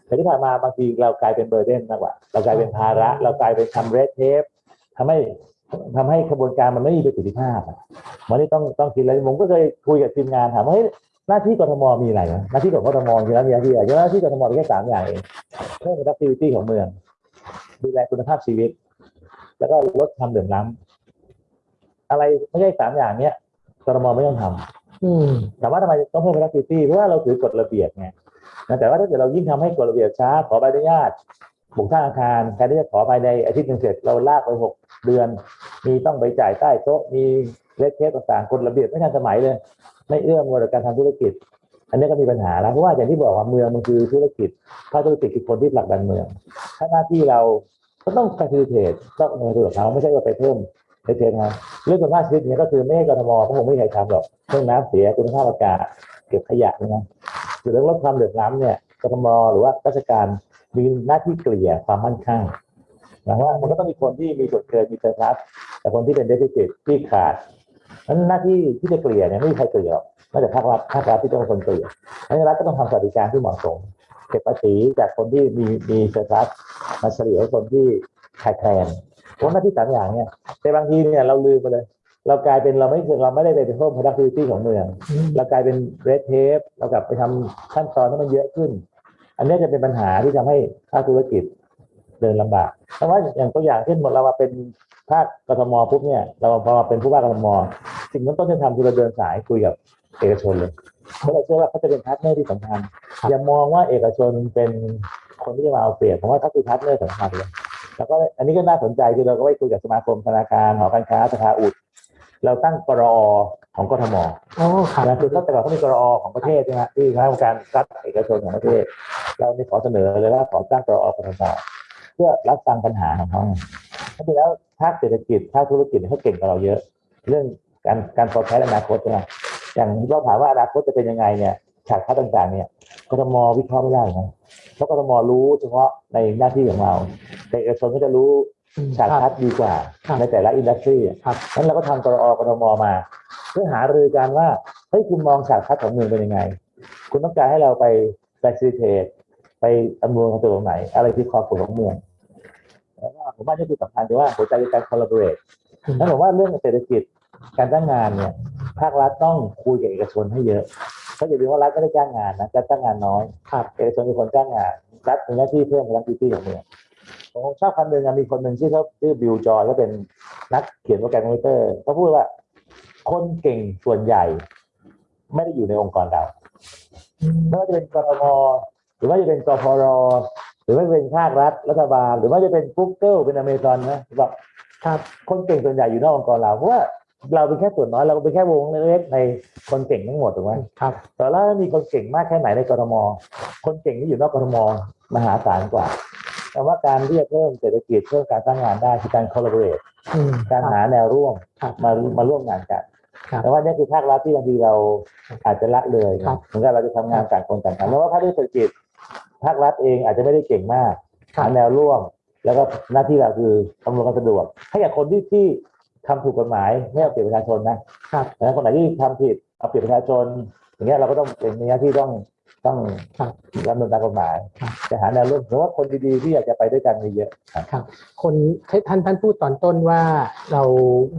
แต่ที่ผ่านมาบางทีเรากลายเป็นเบอร์เดนมากกว่า เรากลายเป็นภาระ เรากลายเป็นทำเรดเทปทำให้ทำให้กระบวนการมันไม่มีประสิทธิภาพอะวันนี้ต้องต้องคิดเลยผมก็เคยคุยกับทีมงานถามว่าเฮ้ยหน้าที่กทมมีอะไรนะหน้าที่ของกทมคือหน้าที่อะไรอย่างหน้าที่กทมมีแค่สามอย่างเองเพิ่ม productivity ของเมือง ดูแลคุณภาพชีวิต แล้วก็ลดความเหลื่อมล้ำ อะไรไม่ใช่สามอย่างเนี้ยกรมไม่ต้องทำอืมถามว่าทำไมต้องเพิ่ม productivity เพราะว่าเราถือกฎระเบียบไงนะแต่ว่าถ้าเกิดเรายิ่งทำให้กฎระเบียบช้า ขอใบอนุญาตบุกสร้างอาคารแทนที่จะขอภายในอาทิตย์หนึ่งเสร็จเราลากไปหกเดือน มีต้องไปจ่ายใต้โต๊ะมีเลขเทปต่างๆกฎระเบียบไม่ทันสมัยเลย ไม่เอื้อมกับการทำธุรกิจ อันนี้ก็มีปัญหาแล้วเพราะว่าอย่างที่บอกว่าเมืองมันคือธุรกิจภาคธุรกิจคือคนที่ผลักดันเมือง ถ้าหน้าที่เราก็ต้อง facilitate ต้องเดินกับเขาไม่ใช่ว่าไปเพิ่ม ไปเทนะเรื่องคุณภาพชีวิตเนี่ยก็คือไม่ให้กทมก็คงไม่ใครทำหรอกเรื่องน้ำเสียคุณภาพอากาศเก็บขยะนะหรือเรื่องลดความเหลื่อมล้ำเนี่ยกทมหรือว่าราชการมีหน้าที่เกลี่ยความมั่นคงหมายว่ามันก็ต้องมีคนที่มีส่วนเกินมี surplus แต่คนที่เป็น deficit ที่ขาดนั้นหน้าที่ที่จะเกลี่ยเนี่ยไม่มีใครเกลี่ยหรอกนอกจากภาครัฐภาครัฐที่ต้องเป็นคนเกลี่ยเพราะฉะนั้นรัฐก็ต้องทำสวัสดิการที่เหมาะสมเก็บภาษีจากคนที่มีมีเซอร์ัสมาเฉลี่ยให้คนที่ขาดแคลน เพราะหน้าที่สามอย่างเนี่ยแต่บางทีเนี่ยเราลืมไปเลย เรากลายเป็นเราไม่เราไม่ได้ไปเพิ่ม productivity ของเมือง เรากลายเป็น red tape เรากลับไปทำขั้นตอนให้มันเยอะขึ้น อันนี้จะเป็นปัญหาที่ทำให้ภาคธุรกิจเดินลำบาก เพราะว่าอย่างตัวอย่างเช่นหมดเรามาเป็นภาคกทมปุ๊บเนี่ย เราพอมาเป็นผู้ว่ากทมสิ่งที่ต้นจะทำคือเราเดินสายคุยกับเอกชนเลยเพราะเราเชื่อว่าเขาจะเป็น partner ที่สำคัญอย่ามองว่าเอกชนเป็นคนที่จะมาเอาเปรียบผมว่าเขาคือ partner สำคัญเลย แล้วก็อันนี้ก็น่าสนใจคือเราก็ไปคุยกับสมาคมธนาคารหอการค้าสภาอุตฯ เราตั้งกรอของกทมอ๋อครับนะคือตั้งแต่ก่อนเขามีกรอของประเทศใช่ไหมที่คณะกรรมการรัฐเอกชนของประเทศ เราได้ขอเสนอเลยว่าขอตั้งกรอกทมเพื่อรับฟังปัญหาของเขาเพราะฉะนั้นภาคเศรษฐกิจภาคธุรกิจเนี่ยเขาเก่งกว่าเราเยอะ เรื่องการการ forecast อนาคตใช่ไหมอย่างเราถามว่าอนาคตจะเป็นยังไงเนี่ยฉากทัศน์ต่างๆเนี่ยกทมวิเคราะห์ไม่ได้นะ เพราะกทมรู้เฉพาะในหน้าที่ของเรา แต่เอกชนก็จะรู้อืมฉากคทัรับศน์ดีกว่าครับในแต่ละอินดัสทรีครับนั้นเราก็ทำกรอกทมมา เพื่อหารือกันว่าเฮ้ยคุณมองฉากทัศน์ของเมืองเป็นยังไง คุณต้องการให้เราไป facilitate ไปอำนวยความสะดวกตรงไหน อะไรที่ความผลของเมืองแล้วก็ผมว่านี่คือสำคัญคือว่าหัวใจคือการ collaborate นั้นผมว่าเรื่องเศรษฐกิจการจ้างงานเนี่ยภาครัฐต้องคุยกับเอกชนให้เยอะ เพราะอย่าลืมว่ารัฐไม่ได้จ้างงานนะจะจ้างงานน้อยครับเอกชนเป็นคนจ้างงานรัฐมีหน้าที่เพิ่ม productivity ของเมืองผมชอบคำหนึ่งอะมีคนหนึ่งชื่อเขาชื่อบิลจอยเขาเป็นนักเขียนโปรแกรมคอมพิวเตอร์เขาพูดว่า คนเก่งส่วนใหญ่ ไม่ได้อยู่ในองค์กรเราไม่ว่าจะเป็นกรมหรือว่าจะเป็นกพรหรือว่าจะเป็นภาครัฐรัฐบาล หรือว่าจะเป็น Google เป็นอเมซอนนะบอกครับคนเก่งส่วนใหญ่อยู่นอกองค์กรเราเพราะว่า เราเป็นแค่ส่วนน้อยเราเป็นแค่วงเล็กๆในคนเก่งทั้งหมดถูกไหมครับแต่แล้วมีคนเก่งมากแค่ไหนในกรทมคนเก่งที่อยู่นอกกรทมมหาศาลกว่าแต่ว่าการที่จะเพิ่มเศรษฐกิจเพิ่มการสร้างงานได้คือการ collaborate อืมการหาแนวร่วมครับมามาร่วมงานกันครับแต่ว่านี่คือภาครัฐที่บางทีเราอาจจะละเลยครับเหมือนกับเราจะทำงานต่างคนต่างทำแล้วว่าภาคเศรษฐกิจภาครัฐเองอาจจะไม่ได้เก่งมากครับหาแนวร่วม แล้วก็หน้าที่เราคืออำนวยความสะดวกให้กับคนที่ที่ ทำถูกกฎหมายไม่เอาเปรียบประชาชนนะครับแล้วคนไหนที่ทำผิดเอาเปรียบประชาชน อย่างเงี้ยเราก็ต้องเป็นหน้าที่ต้องต้องครับดำเนินตามกฎหมายครับจะหาแนวร่วมเพราะว่าคนดีๆที่อยากจะไปด้วยกันมีเยอะครับครับคนท่านท่านพูดตอนต้นว่าเรา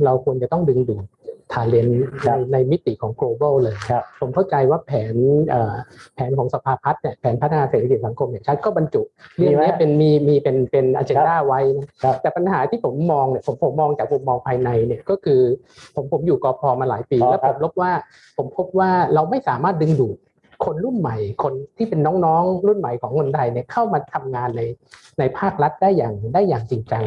เราควรจะต้องดึงดูด ทาเลนครัในบในมิติของ global เลย ครับ ผมเข้าใจว่าแผนเอ่อแผนของสภาพัฒน์เนี่ยแผนพัฒนาเศรษฐกิจสังคมเนี่ยชัดก็บรรจุเรื่องมีไหมนี้เป็นมีมีเป็นเป็นอ g e n d a ไว้นะครับ แต่ปัญหาที่ผมมองเนี่ยผมผมมองจากมุมมองภายในเนี่ยก็คือผมผมอยู่กพมาหลายปี อ๋อแล้วคผรับมพบว่าผมพบว่าเราไม่สามารถดึงดูด คนรุ่นใหม่ คนที่เป็นน้องๆ รุ่นใหม่ของคนไทยเนี่ยเข้ามาทำงานในในภาครัฐได้อย่างได้อย่างจริงจัง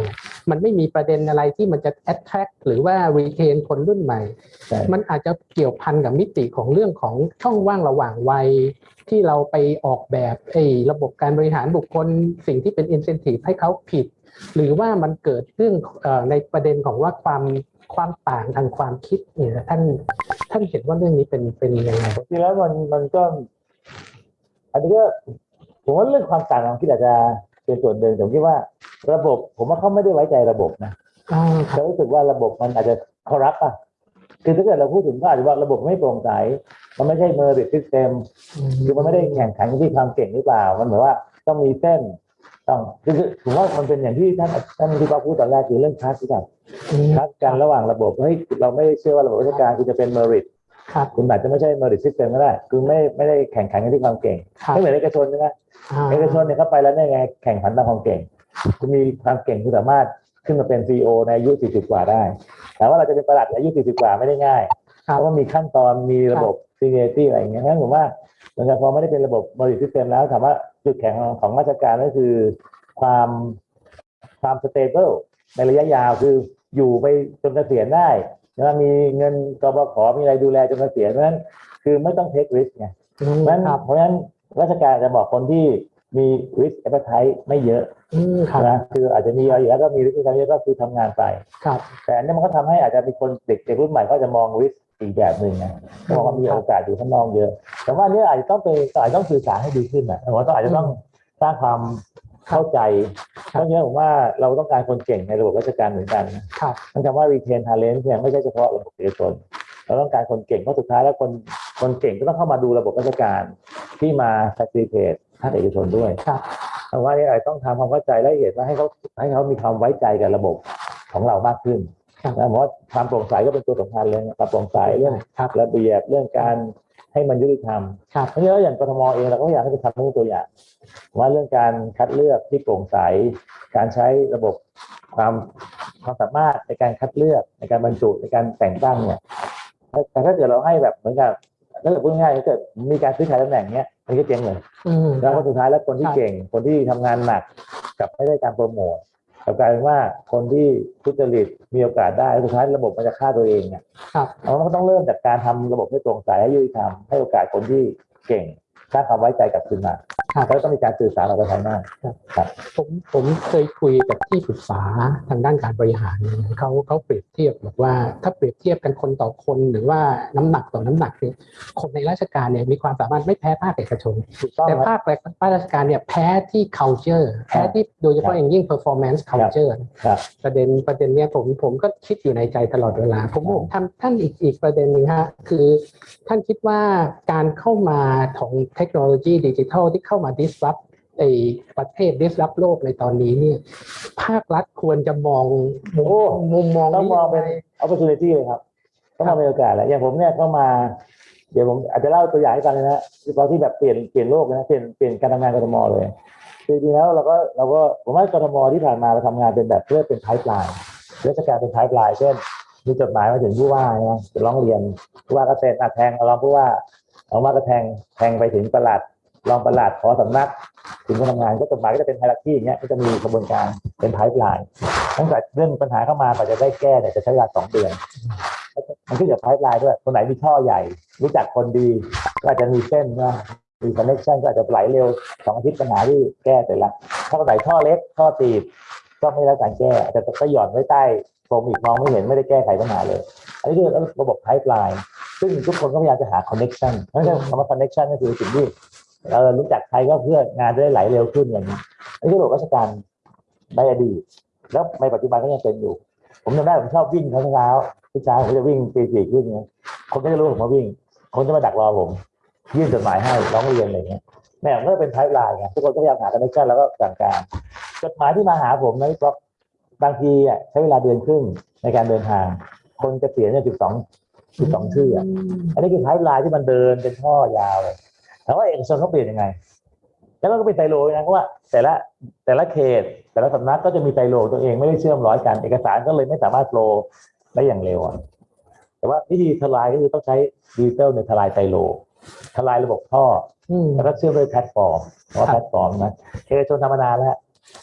มันไม่มีประเด็นอะไรที่มันจะ attract หรือว่า retain คนรุ่นใหม่ใช่มันอาจจะเกี่ยวพันกับมิติของเรื่องของช่องว่างระหว่างวัย ที่เราไปออกแบบไอ้ระบบการบริหารบุคคลสิ่งที่เป็น incentive ให้เขาผิด หรือว่ามันเกิดเรื่องเอ่อในประเด็นของว่าความ ความต่างทางความคิดเนี่ยท่านท่านเห็นว่าเรื่องนี้เป็นเป็นยังไงจริงๆแล้วมันมันก็ อันนี้ก็ผมว่าเรื่องความต่างของคิดอาจจะเป็นส่วนหนึ่งผมคิดว่าระบบ ผมว่าเขาไม่ได้ไว้ใจระบบนะอ่าครัเขาบรู้สึกว่าระบบมันอาจจะคอรัปอะคือถ้าเกิดเราพูดถึงก็อาจจะว่าระบบไม่โปร่งใส มันไม่ใช่ merit system คือมันไม่ได้แข่งขันที่ความเก่งหรือเปล่า มันเหมือนว่าต้องมีเส้น ต้องคือคือผมว่ามันเป็นอย่างที่ท่านท่านที่ป้าพูดตอนแรกคือเรื่องคลาสกันอืมคลาสกันระหว่างระบบเฮ้ยเราไม่ได้เชื่อว่าระบบราชการคือจะเป็น merit ครับคุณอาจจะไม่ใช่ merit system ก็ได้คือไม่ไม่ได้แข่งขันกันที่ความเก่งครับไม่เหมือนเอกชนใช่ไหมอ่าเอกชนเนี่ยเข้าไปแล้วเนี่ยไงแข่งขันตามความเก่ง คุณมีความเก่งคุณสามารถขึ้นมาเป็นซีอในอายุ 40 กว่าได้แต่ว่าเราจะเป็นประหลัดอายุ 40 กว่าไม่ได้ง่ายครัเพบราะว่ามีขั้นตอนมีระบบ seniority อะไรอย่างเงี้ยเพราะฉะนั้นผมว่าเหมือนกับพอไม่ได้เป็นระบบ merit system แล้วถามว่า จุดแข็งของราชการก็คือความความ stable ในระยะยาวคืออยู่ไปจนเกษียณได้แล้วมีเงินกบขมีอะไรดูแลจนเกษียณเพราะฉะนั้นคือไม่ต้อง take risk ไงอืมเพราะฉะนั้นครับเพราะฉะนั้นราชการจะบอกคนที่มี risk appetite ไม่เยอะอืมครับนะคืออาจจะมีอะไรอยู่แล้วก็มี risk appetite เยอะก็คือทำงานไปครับแต่อันนี้มันก็ทำให้อาจจะมีคนเด็กเด็กรุ่นใหม่ก็จะมอง risk อีกแบบหนึ่งนะมองว่ามีโอกาสอยู่ข้างนอกเยอะ แต่ว่าอันนี้อาจจะต้องเป็นอาจจะต้องสื่อสารให้ดีขึ้นนะผมว่าต้องอาจจะต้องสร้างความเข้าใจเพราะฉะนั้นผมว่าเราต้องการคนเก่งในระบบราชการเหมือนกันนะครับมันคำว่า retain talent เนี่ยไม่ใช่เฉพาะระบบเอกชนเราต้องการคนเก่งเพราะสุดท้ายแล้วคนคนเก่งก็ต้องเข้ามาดูระบบราชการที่มา facilitate ภาคเอกชนด้วยครับเพราะว่านี่อาจจะต้องทำความเข้าใจและเห็นว่าให้เขาให้เขามีความไว้ใจกับระบบของเรามากขึ้นครับ นะผมว่าความโปร่งใสก็เป็นตัวสำคัญเลยนะครับโปร่งใสเรื่องครับระเบียบเรื่องการให้มันยุติธรรมครับเพราะฉะนั้นอย่างกทมเองเราก็อยากให้ไปทำเป็นตัวอย่าง ว่าเรื่องการคัดเลือกที่โปร่งใส การใช้ระบบความความสามารถในการคัดเลือกในการบรรจุในการแต่งตั้งเนี่ยแต่ถ้าเกิดเราให้แบบเหมือนกับถ้าเกิดพูดง่ายๆถ้าเกิดมีการซื้อขายตำแหน่งเนี้ยมันก็เจ๊งเลยอืมแล้วก็สุดท้ายแล้วคนที่ครับเก่งคนที่ทำงานหนักกลับไม่ได้การโปรโมท กลับกลายเป็นว่าคนที่ทุจริตมีโอกาสได้สุดท้ายระบบมันจะฆ่าตัวเองเนี่ยครับเราก็ต้องเริ่มจากการทำระบบให้โปร่งใสให้ยุติธรรมให้โอกาสคนที่เก่งสร้างความไว้ใจกลับคืนมา ครับแล้วต้องมีการสื่อสารออกไปภายนอกผมผมเคยคุยกับที่ปรึกษาทางด้านการบริหารเนี่ยเขาเขาเปรียบเทียบบอกว่า ถ้าเปรียบเทียบกันคนต่อคนหรือว่าน้ำหนักต่อน้ำหนักเนี่ยคนในราชการเนี่ยมีความสามารถไม่แพ้ภาคเอกชนถูกต้องแต่ครับภาคภาคราชการเนี่ยแพ้ที่ culture แพ้ที่โดยเฉพาะอย่างยิ่ง performance culture ครับประเด็นประเด็นเนี้ยผมผมก็คิดอยู่ในใจตลอดเวลา ผมผมทำท่านอีกอีกประเด็นหนึ่งฮะคือท่านคิดว่าการเข้ามาของเทคโนโลยีดิจิทัลที่เข้ามา disrupt ไอประเทศ disrupt โลกในตอนนี้เนี่ยภาครัฐควรจะมองมุมโอ้มุมมองต้องมองเป็น opportunity เลยครับต้องมองเป็นโอกาสแหละอย่างผมเนี่ยเข้ามาเดี๋ยวผมอาจจะเล่าตัวอย่างให้ฟังเลยนะเฉพาที่แบบเปลี่ยนเปลี่ยนโลกนะเปลี่ยนเปลี่ยนการทำงานกทมเลยคือจริงแล้วเราก็เราก็ผมว่ากทมที่ผ่านมาเราทำงานเป็นแบบเพื่อเป็นไพ p e ไลน์ราชการเป็นไพ p e ไลน์เช่นมีจดหมายมาถึงผู้ว่านะจะร้องเรียนผู้ว่าก็เซ็นอะแทงรองผู้ว่าเอาว่าก็แทงแทงไปถึงประหลัด รองประหลัดขอสำนักถึงผู้ทำงานก็จดหมายก็จะเป็นไฮรักที่อย่างเงี้ยก็จะมีกระบวนการเป็นไพ p e ไลน์ตั้งแต่เรื่องปัญหาเข้ามากว่าจะได้แก้เนี่ยจะใช้เวลาสองเดือนมันขึ้นกับไพ p e ไลน์ด้วยคนไหนมีท่อใหญ่ รู้จักคนดีก็อาจจะมีเส้นนะมี connection ก็อาจจะไหลเร็วสองอาทิตย์ปัญหาที่แก้เสร็จละถ้าคนไหนท่อเล็กท่อตีบก็ไม่ได้การแก้อาจจะก็หย่อนไว้ใต้พรมอีกมองไม่เห็นไม่ได้แก้ไขปัญหาเลย อันนี้คือระบบไพ p e ไลน์ซึ่งทุกคนก็พยายามจะหา connection เพราะฉะนั้นคำว่า connection ก็คือสิ่งที่ เรารู้จักใครก็เพื่องานจะได้ไหลเร็วขึ้นอย่างนี้อันนี้คือระบบราชการในอดีตแล้วในปัจจุบันก็ยังเป็นอยู่ ผมจำได้ผมชอบวิ่งเช้าเช้าทุกเช้าผมจะวิ่งตีสี่ครึ่งเนี่ยคนก็จะรู้ผมมาวิ่ง คนจะมาดักรอผม ยื่นจดหมายให้ร้องเรียนอะไรเงี้ยแม่ผมก็เป็นไพ p e ไลน์ไงทุกคนก็พยายามหา connection แล้วก็สั่งการจดหมายที่มาหาผมนะพี่ป๊อกบางทีอะใช้เวลาเดือนครึ่งในการเดินทาง คนเกษียณเนี่ยสิบสองสิบสองชื่ออะอันนี้คือไพ p e ไลน์ที่มันเดินเป็นท่อยาวเลย แต่ว่าเอกชนเขาเปลี่ยนยังไง แล้วก็เป็นไซโลนะเพราะว่า แต่ละแต่ละเขต แต่ละสำนักก็จะมีไซโลตัวเองไม่ได้เชื่อมร้อยกัน เอกสารก็เลยไม่สามารถ flow ได้อย่างเร็วอะแต่ว่าวิธีทลายก็คือต้องใช้ดิจิตอลในทลายไซโล ทลายระบบท่ออืมแล้วก็เชื่อมด้วยแพลตฟอร์มเพราะว่าครับแพลตฟอร์มนะเอกชนธรรมดาแล้ว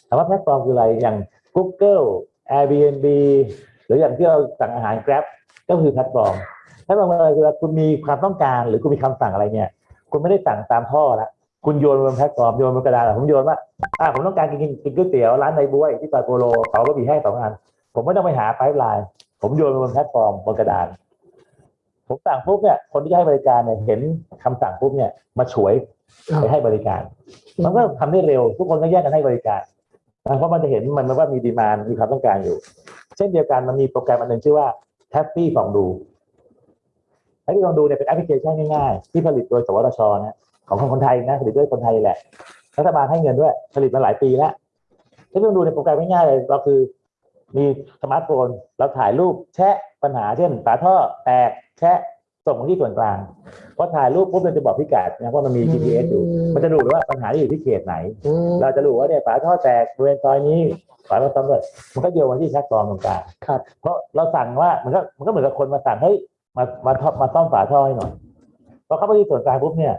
ถามว่าแพลตฟอร์มคืออะไรอย่าง Google Airbnb หรืออย่างที่เราสั่งอาหาร Grab ก็คือแพลตฟอร์มแพลตฟอร์มอะไรคือคุณมีความต้องการหรือคุณมีคำสั่งอะไรเนี่ย คุณไม่ได้สั่งตามท่อละคุณโยนบนแพลตฟอร์มโยนบนกระดาษผมโยนว่าอ่าผมต้องการกินกินก๋วยเตี๋ยวร้านในบ้วยที่ซอยโปโลเขาก็มีให้สองอันผมไม่ต้องไปหา pipeline ผมโยนบนแพลตฟอร์มบนกระดาน ผมสั่งปุ๊บเนี่ย คนที่ให้บริการเนี่ยเห็นคำสั่งปุ๊บเนี่ย มาฉวยไปให้บริการ มันก็ทำได้เร็ว ทุกคนก็แยกกันให้บริการนะเพราะมันจะเห็นมันว่ามี demand มีความต้องการอยู่ เช่นเดียวกันมันมีโปรแกรมอันหนึ่งชื่อว่า Happy ฟองดู Traffy Fondue เนี่ยเป็นแอปพลิเคชันง่ายๆ ที่ผลิตโดยสวทชนะของคนไทยนะผลิตด้วยคนไทยแหละรัฐบาลให้เงินด้วยผลิตมาหลายปีแล้ว Traffy Fondue เนี่ยโปรแกรมง่ายๆเลยเราคือมีสมาร์ทโฟนเราถ่ายรูปแชะปัญหาเช่นฝาท่อแตกแชะส่งมาที่ส่วนกลางพอถ่ายรูปปุ๊บมันจะบอกพิกัดนะเพราะมันมี GPS อยู่ มันจะดูเลยว่าปัญหาที่อยู่ที่เขตไหนอืมเราจะรู้ว่าเนี่ยฝาท่อแตกบริเวณซอยนี้ฝาท่อซ้ำเลยมันก็โยนมาที่แพลตฟอร์มตรงกลางครับเพราะเราสั่งว่ามันก็มันก็เหมือนกับคนมาสั่งเฮ้ย มามาทอมาซ่อมฝาท่อให้หน่อยพอเข้าไปที่ส่วนกลางปุ๊บเนี่ย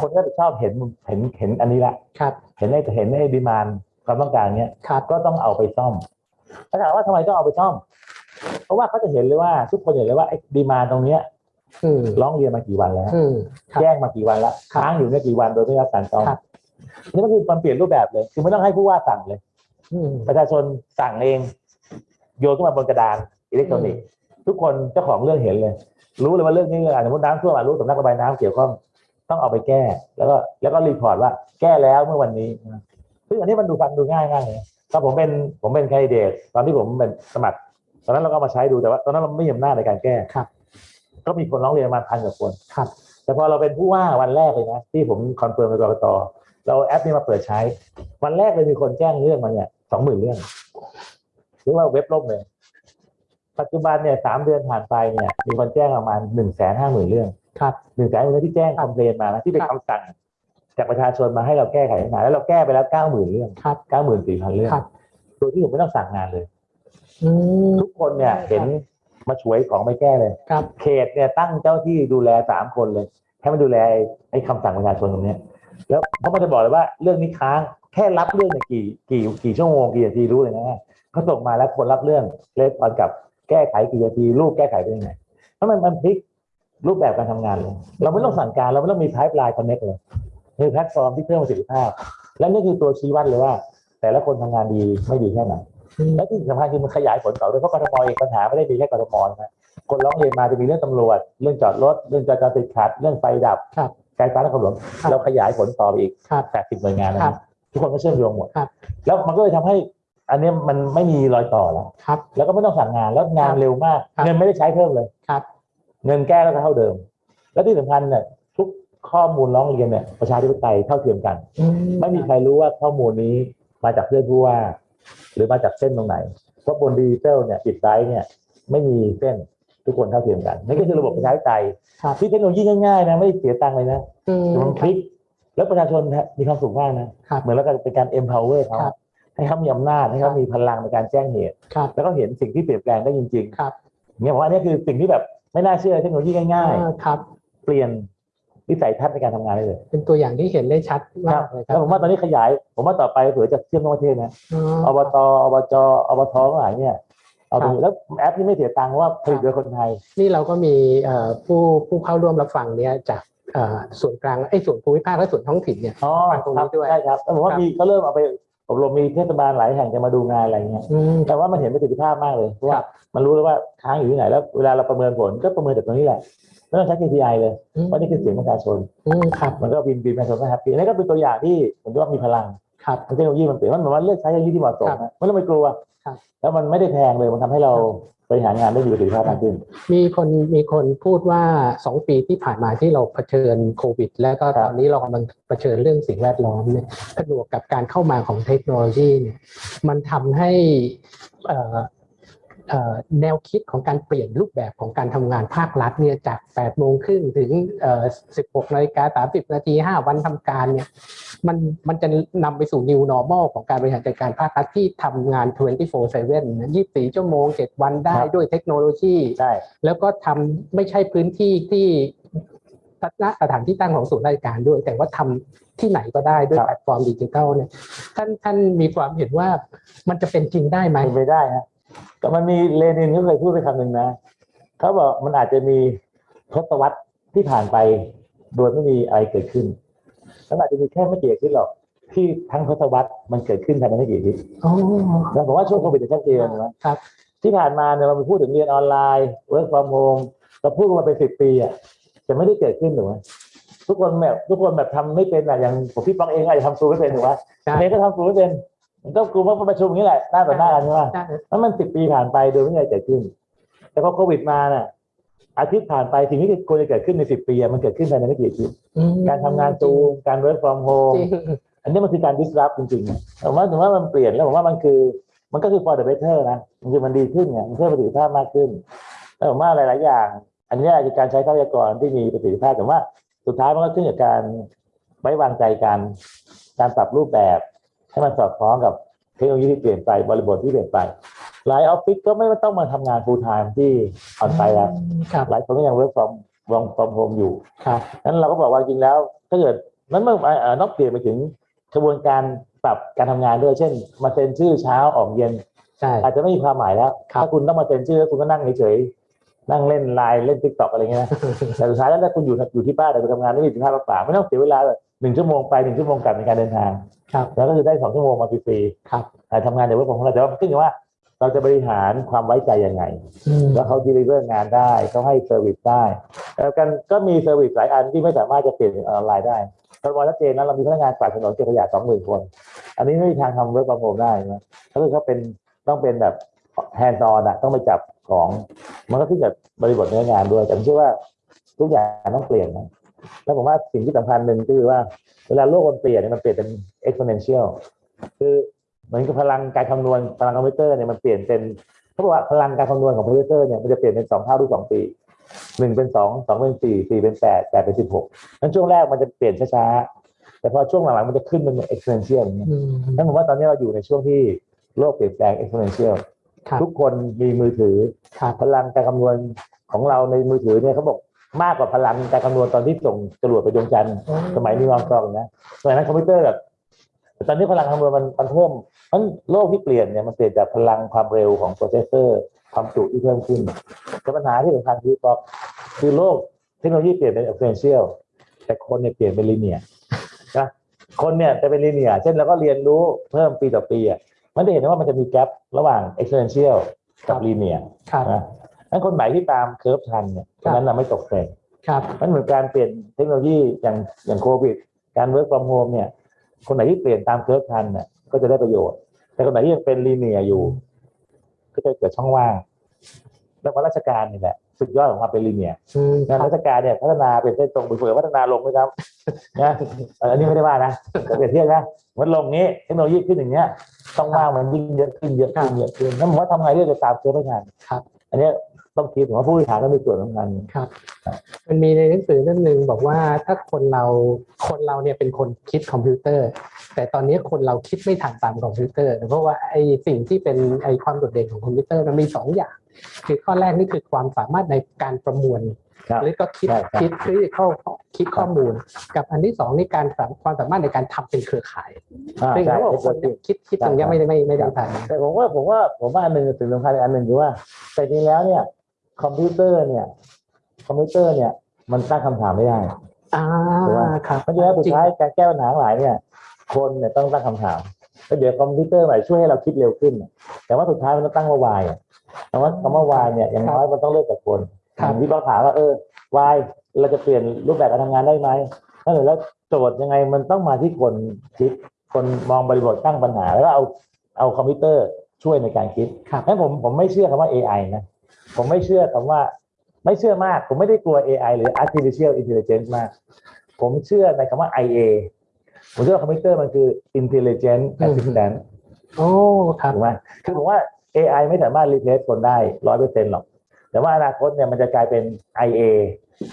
คนก็จะชอบเห็นเห็นเห็นอันนี้ละครับเห็นในเห็นในดีมานความต้องการเนี้ยครับก็ต้องเอาไปซ่อมถ้าถามว่าทำไมต้องเอาไปซ่อม เพราะว่าเขาจะเห็นเลยว่าทุกคนเห็นเลยว่าไอ้ดีมานตรงเนี้ยอืมร้องเรียนมากี่วันแล้วอืมครับแจ้งมากี่วันแล้วครับค้างอยู่เนี่ยกี่วันโดยไม่ได้รับการซ่อมครับนี่มันคือมันเปลี่ยนรูปแบบเลย คือไม่ต้องให้ผู้ว่าสั่งเลยอืมประชาชนสั่งเอง โยนขึ้นมาบนกระดานอิเล็กทรอนิกส์ ทุกคนเจ้าของเรื่องเห็นเลย รู้เลยว่าเรื่องนี้เรื่องอะไรสมมติน้ำท่วมอะรู้สำนักระบายน้ำเกี่ยวข้องต้องเอาไปแก้ แล้วก็แล้วก็ report ว่าแก้แล้วเมื่อวันนี้นะซึ่งอันนี้มันดูฟังดูง่ายมากเลยตอนผมเป็นผมเป็น candidate ตอนที่ผมเป็นสมัคร ตอนนั้นเราก็เอามาใช้ดูแต่ว่า ตอนนั้นเราไม่มีอำนาจในการแก้ครับ ก็มีคนร้องเรียนประมาณพันกว่าคนครับ แต่พอเราเป็นผู้ว่าวันแรกเลยนะที่ผม confirm กับกรกตเราเอาแอปนี้มาเปิดใช้ วันแรกเลยมีคนแจ้งเรื่องมาเนี่ยสองหมื่นเรื่องเรียกว่าเว็บล่มเลย ปัจจุบันเนี่ยสามเดือนผ่านไปเนี่ยมีคนแจ้งประมาณหนึ่งแสนห้าหมื่นเรื่องครับหนึ่งแสนเรื่องที่แจ้งคอมเพลนมานะที่เป็นครับคำสั่ง จากประชาชนมาให้เราแก้ไขปัญหาแล้วเราแก้ไปแล้วเก้าหมื่นเรื่องครับเก้าหมื่นสี่พันเรื่องครับโดยที่ผมไม่ต้องสั่งงานเลยอืมทุกคนเนี่ยเห็นมาช่วยของไม่แก้เลยครับเขตเนี่ยตั้งเจ้าที่ดูแลสามคนเลย ให้มันดูแลไอ้ไอ้คำสั่งประชาชนตรงเนี้ยแล้วเขามันจะบอกเลยว่าเรื่องนี้ค้างแค่รับเรื่องเนี่ยกี่กี่กี่ชั่วโมงกี่นาทีรู้เลยนะเขาส่งมาแล้วคนรับเรื่องเลสตอนกับ แก้ไขกี่นาทีรูปแก้ไขเป็นยังไงถ้ามันมันพลิกรูปแบบการทำงานเลยเราไม่ต้องสั่งการเราไม่ต้องมี pipeline connect เลยคือแพลตฟอร์มที่เพิ่มประสิทธิภาพ และนี่คือตัวชี้วัดเลยว่า แต่ละคนทำงานดีไม่ดีแค่ไหนอืมและที่สำคัญคือมันขยายผลต่อด้วยเพราะกทมเองปัญหาไม่ได้มีแค่กทมนะคนร้องเรียนมาจะมีเรื่องตำรวจ เรื่องจอดรถ เรื่องจราจรติดขัด เรื่องไฟดับครับการฟ้านครหลวงครับเราขยายผลต่อไปอีกครับแปดสิบหน่วยงานนะครับทุกคนก็เชื่อมโยงหมดครับแล้วมันก็เลยทำให้ อันเนี้ยมันไม่มีรอยต่อแล้วครับ แล้วก็ไม่ต้องสั่งงานแล้วงานครับเร็วมากครับเงินไม่ได้ใช้เพิ่มเลยครับ เงินแก้แล้วก็เท่าเดิม และที่สำคัญเนี่ยทุกข้อมูลร้องเรียนเนี่ยประชาธิปไตยเท่าเทียมกันอืไม่มีใครรู้ว่าข้อมูลนี้มาจากเพื่อนผู้ว่า หรือมาจากเส้นตรงไหนเพราะบนดิจิตอลเนี่ยปิดไซต์เนี่ยไม่มีเส้นทุกคนเท่าเทียมกันนี่ก็คือระบบประชาธิปไตยครับที่เทคโนโลยีง่ายๆนะไม่ได้เสียตังค์เลยนะอืมแต่มันคลิก แล้วประชาชนมีความสุขมากนะครับเหมือนแล้วก็เป็นการ empower เขาครับ ให้เขามีอำนาจให้เขามีพลังในการแจ้งเหตุครับแล้วก็เห็นสิ่งที่เปลี่ยนแปลงได้จริงครับๆเนี่ยผมว่าอันนี้คือสิ่งที่แบบไม่น่าเชื่อเทคโนโลยีง่ายอ่าครับๆเปลี่ยนวิสัยทัศน์ในการทำงานได้เลย เป็นตัวอย่างที่เห็นได้ชัดมากเลยครัแล้บวผมว่าตอนนี้ขยาย ผมว่าต่อไปเผื่อจะเชื่อมทั้งประเทศนะอ๋ออบตอบจอบททั้งหลายเนี่ยเอาดูแล้วแอปนี้ไม่เสียตังค์เพราะว่าผลิตโดยคนไทย นี่เราก็มีเอ่อผู้ผู้เข้าร่วมรับฟังเนี่ยจากเอ่อส่วนกลางไอ้ยส่วนภูมิภาคและส่วนท้องถิ่นเนี่ยอ๋อฟังตรงนี้ครับด้วยใช่ครับแล้วผมว่าครับมีเขาเริ่มเอาไป อบรมมีเทศบาลหลายแห่งจะมาดูงานอะไรเงี้ยอืมแต่ว่ามันเห็นประสิทธิภาพมากเลยเพราะคว่ารับมันรู้แล้วว่าค้างอยู่ที่ไหนแล้วเวลาเราประเมินผลก็ประเมินจากตรงนี้แหละไม่ต้องใช้ KPI เลยอืมเพราะนี่คือเสียงประชาชนอืมครับมันก็บินบินประชาชนก็ happy อันนี้ก็เป็นตัวอย่างที่ผมคิดว่ามีพลังครับเทคโนโลยีมันเปลี่ยนมันเหมือนว่าเลือกใช้เทคโนโลยีที่เหมาะสมครับนะไม่ต้องไปกลัวครับแล้วมันไม่ได้แพงเลยมันทำให้เราบ ริหารงานได้มีประสิทธิภาพมากขึ้น มีคนมีคนพูดว่าสองปีที่ผ่านมาที่เราเผชิญโควิด แล้วก็ครับตอนนี้เรากำลังเผชิญเรื่องสิ่งแวดล้อมเนี่ยผนวกกับการเข้ามาของเทคโนโลยีเนี่ยมันทำให้เอ่อเอ่อ แนวคิดของการเปลี่ยนรูปแบบของการทำงานภาครัฐเนี่ยจาก8โมงครึ่งถึงเอ่อ16นาฬิกา30 นาที 5 วันทำการเนี่ยมันมันจะนำไปสู่ new normal ของการบริหารจัดการภาครัฐที่ทำงาน 24/7นะ24 ชั่วโมง 7 วันได้ครับด้วยเทคโนโลยีใช่แล้วก็ทำไม่ใช่พื้นที่ที่ณสถานที่ตั้งของศูนย์ราชการด้วย แต่ว่าทำที่ไหนก็ได้ด้วยครับแพลตฟอร์มดิจิทัลเนี่ยท่านท่านมีความเห็นว่ามันจะเป็นจริงได้ไหมเป็นไปได้ฮะ แต่มันมีเลนินเขาเคยพูดไปคำหนึ่งนะเขาบอกมันอาจจะมีทศวรรษที่ผ่านไปโดยไม่มีอะไรเกิดขึ้นแล้วอาจจะมีแค่ไม่กี่อาทิตย์หรอก ที่ทั้งทศวรรษมันเกิดขึ้นภายในไม่กี่อาทิตย์อ๋อแล้วผมว่าช่วงโควิดจะชัดเจนนะครับ ที่ผ่านมาเนี่ยเราไปพูดถึงเรียนออนไลน์ work from home เราพูดกันมาเป็นสิบปีอะจะไม่ได้เกิดขึ้นหรือวะทุกคนแบบทุกคนแบบทำไม่เป็นอะอย่างผมพี่ปองเองอาจจะทำซูมไม่เป็นหรือวะใช่เนก็ทำซูมไม่เป็น มันก็กลุ่มว่าประชุมอย่างนี้แหละหน้าต่อหน้ากันใช่ไหมใช่แล้วมันสิบปีผ่านไปโดยไม่มีอะไรเกิดขึ้น แต่พอโควิดมาน่ะ อาทิตย์ผ่านไปสิ่งที่ควรจะเกิดขึ้นในสิบปีอะมันเกิดขึ้นภายในไม่กี่อาทิตย์อืมการทำงานซูมการ work from จ home ริงอันนี้มันคือการ disrupt จริงๆผมว่าถึงว่ามันเปลี่ยนแล้วผมว่ามันคือ มันก็คือ for the better นะมันคือมันดีขึ้นไงมันเพิ่มประสิทธิภาพมากขึ้นแล้วผมว่าหลายๆอย่าง อันนี้คือการใช้ทรัพยากรที่มีประสิทธิภาพแต่ว่าสุดท้ายมันก็ขึ้นกับการไว้วางใจกัน การปรับรูปแบบ ให้มันสอดคล้องกับเทคโนโลยีที่เปลี่ยนไปบริบทที่เปลี่ยนไปหลายออฟฟิศก็ไม่ต้องมาทำงาน full time ที่ออนไซต์แล้วครับหลายคนก็ยัง work from work from home อยู่ครับนั้นเราก็บอกว่าจริงแล้ว ถ้าเกิดนั้นเมื่อเอ่อนอกเปลี่ยนไปถึงกระบวนการปรับการทำงานด้วยเช่น มาเซ็นชื่อเช้าออกเย็นใช่อาจจะไม่มีความหมายแล้วครับถ้าคุณต้องมาเซ็นชื่อแล้วคุณก็นั่งเฉยๆนั่งเล่นไลน์เล่น TikTok อะไรเงี้ยนะแต่สุดท้ายแล้วถ้าคุณอยู่อยู่ที่บ้านแต่คุณทำงานไม่มีสินค้าเปล่าๆไม่ต้องเสียเวลาเลย หนึ่งชั่วโมงไปหนึ่งชั่วโมงกลับในการเดินทางครับแล้วก็คือได้สองชั่วโมงมาฟรีครับๆแต่ทำงานใน work ของเราแต่ว่าขึ้นอยู่ว่าเราจะบริหารความไว้ใจยังไงอืมแล้วเขา deliver งานได้เขาให้ service ได้แล้วกันก็มี service หลายอันที่ไม่สามารถจะเปลี่ยนเป็นออนไลน์ได้ตอนวันชัดเจนนะเรามีพนักงานกวาดถนนเก็บขยะสองหมื่นคน อันนี้ไม่มีทางทำ work from home ได้นะถ้าเกิดเขาเป็นต้องเป็นแบบ hands-on อะต้องไปจับของ มันก็ขึ้นกับบริบทเนื้องานด้วย แต่ผมเชื่อว่าทุกอย่างต้องเปลี่ยนนะ แล้วผมว่าสิ่งที่สำคัญหนึ่งก็คือว่าเวลาโลกมันเปลี่ยนเนี่ยมันเปลี่ยนเป็น exponential คือเหมือนกับพลังการคำนวณพลังคอมพิวเตอร์เนี่ยมันเปลี่ยนเป็นเขาบอกว่าพลังการคำนวณของคอมพิวเตอร์เนี่ยมันจะเปลี่ยนเป็นสองเท่าทุกสองปีหนึ่งเป็นสองสองเป็นสี่สี่เป็นแปดแปดเป็นสิบหกนั้นช่วงแรกมันจะเปลี่ยนช้าๆ แต่พอช่วงหลังๆมันจะขึ้นเป็น exponential อย่างเงี้ยอืมนั้นผมว่าตอนนี้เราอยู่ในช่วงที่โลกเปลี่ยนแปลง exponential ครับทุกคนมีมือถือครับพลังการคำนวณของเราในมือถือเนี่ยเขาบอก มากกว่าพลังการคำนวณตอนที่ส่งจรวดไปดวงจันทร์สมัยนีลอาร์มสตรองนะสมัยนั้นคอมพิวเตอร์แบบแต่ตอนนี้พลังคำนวณมันมันเพิ่มมันโลกที่เปลี่ยนเนี่ยมันเปลี่ยนจากพลังความเร็วของ processor ความจุที่เพิ่มขึ้นแต่ปัญหาที่สำคัญคือก็คือโลกเทคโนโลยีเปลี่ยนเป็น exponential แต่คนเนี่ยเปลี่ยนเป็น linear นะคนเนี่ยจะเป็น linear เช่นเราก็เรียนรู้เพิ่มปีต่อปีอะมันจะเห็นว่ามันจะมี gap ระหว่าง exponential กับ linear ครับนะ นั้นคนไหนที่ตาม curve ทันเนี่ยคนนั้นน่ะไม่ตกเทรนด์ครับมันเหมือนการเปลี่ยนเทคโนโลยีอย่างอย่างโควิด การ work from home เนี่ย คนไหนที่เปลี่ยนตาม curve ทันเนี่ยก็จะได้ประโยชน์ แต่คนไหนที่ยังเป็น linear อยู่ ก็จะเกิดช่องว่าง แล้วว่าราชการนี่แหละสุดยอดของความเป็น linearอืมงานครับราชการเนี่ยพัฒนาเป็นเส้นตรงเผื่อพัฒนาลงไหมครับนะเอ่ออันนี้ไม่ได้ว่านะแต่เปรียบเทียบนะมันลงนี้เทคโนโลยีขึ้นอย่างเงี้ยช่องว่างมันยิ่งเยอะขึ้นเยอะขึ้นเยอะขึ้นนั่นผมว่าทำไงเรื่องจะตาม curve ไม่ทันครับอันเนี้ย ต้องคิดผมว่าผู้บริหารต้องมีส่วนสำคัญครับ มันมีในหนังสือเล่มหนึ่งบอกว่าถ้าคนเราคนเราเนี่ยเป็นคนคิดคอมพิวเตอร์ แต่ตอนนี้คนเราคิดไม่ทันตามคอมพิวเตอร์ เพราะว่าไอ้สิ่งที่เป็นไอ้ความโดดเด่นของคอมพิวเตอร์มันมีสองอย่างคือข้อแรกนี่คือความสามารถในการประมวลครับหรือก็คิดใช่ครับคิดคริเข้าคิดข้อมูล กับอันที่สองนี่การสามความสามารถในการทำเป็นเครือข่ายอ่าซึ่งใช่เขาบอกคนเนี่ยคิดคิดตรงเนี้ยไม่ได้ไม่ไม่ได้ทันแต่ผมว่าผมว่าผมว่าอันหนึ่งสิ่งสำคัญอีกอันหนึ่งคือว่าแต่จริงแล้วเนี่ย คอมพิวเตอร์เนี่ย คอมพิวเตอร์เนี่ย มันตั้งคำถามไม่ได้อ่าถูกไหมครับเพราะฉะนั้นสุดท้ายการแก้ปัญหาทั้งหลายเนี่ย คนเนี่ยต้องตั้งคำถามแล้วเดี๋ยวคอมพิวเตอร์ใหม่ช่วยให้เราคิดเร็วขึ้น แต่ว่าสุดท้ายมันต้องตั้งว่าวายแต่ว่าคำว่าวายเนี่ยอย่างน้อยมันต้องเริ่มจากคนครับอย่างที่เราถามว่าเออวายเราจะเปลี่ยนรูปแบบการทำงานได้ไหมถ้าเกิดแล้วโจทย์ยังไงมันต้องมาที่คนคิดคนมองบริบทตั้งปัญหา แล้วก็เอาเอาคอมพิวเตอร์ช่วยในการคิดครับงั้นผมผมไม่เชื่อคำว่า AI นะ ผมไม่เชื่อคำว่า ไม่เชื่อมาก ผมไม่ได้กลัว AI หรือ artificial intelligence มาก ผมเชื่อในคำว่า IA ผมเชื่อว่าคอมพิวเตอร์มันคือ intelligent อืม assistant โอ้ครับถูกไหมคือผมว่า AI ไม่สามารถ replace คนได้ร้อยเปอร์เซ็นต์หรอก แต่ว่าอนาคตเนี่ยมันจะกลายเป็น IA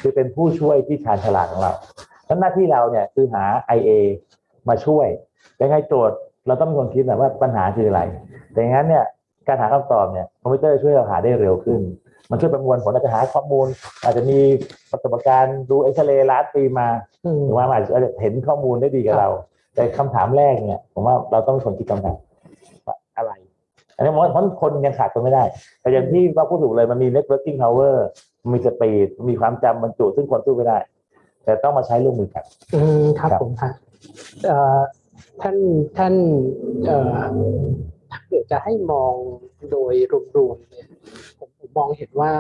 คือเป็นผู้ช่วยที่ชาญฉลาดของเราแล้วหน้าที่เราเนี่ยคือหา IA มาช่วยยังไงโจทย์เราต้องเป็นคนคิดนะว่าปัญหาคืออะไร แต่อย่างนั้นเนี่ย การหาคำตอบเนี่ยคอมพิวเตอร์ช่วยเราหาได้เร็วขึ้น มันช่วยประมวลผลอาจจะหาข้อมูล อาจจะมีประสบการณ์ดูเอ็กซเรย์ล้านปีมาอืมหรือว่ามันอาจจะเห็นข้อมูลได้ดีกับเรา แต่คำถามแรกเนี่ย ผมว่าเราต้องเป็นคนคิดคำถามว่าอะไร อันนี้ผมว่าเพราะคนยังขาดคนไม่ได้ แต่อย่างที่ว่าพูดถูกเลยมันมี networking power มันมี speed มีความจำบรรจุซึ่งคนสู้ไม่ได้ แต่ต้องมาใช้ร่วมมือกันอืมครับครับผมครับเอ่อท่านท่านเอ่อ ถ้าเกิดจะให้มองโดยรวมๆเนี่ยผมผมมองเห็นว่า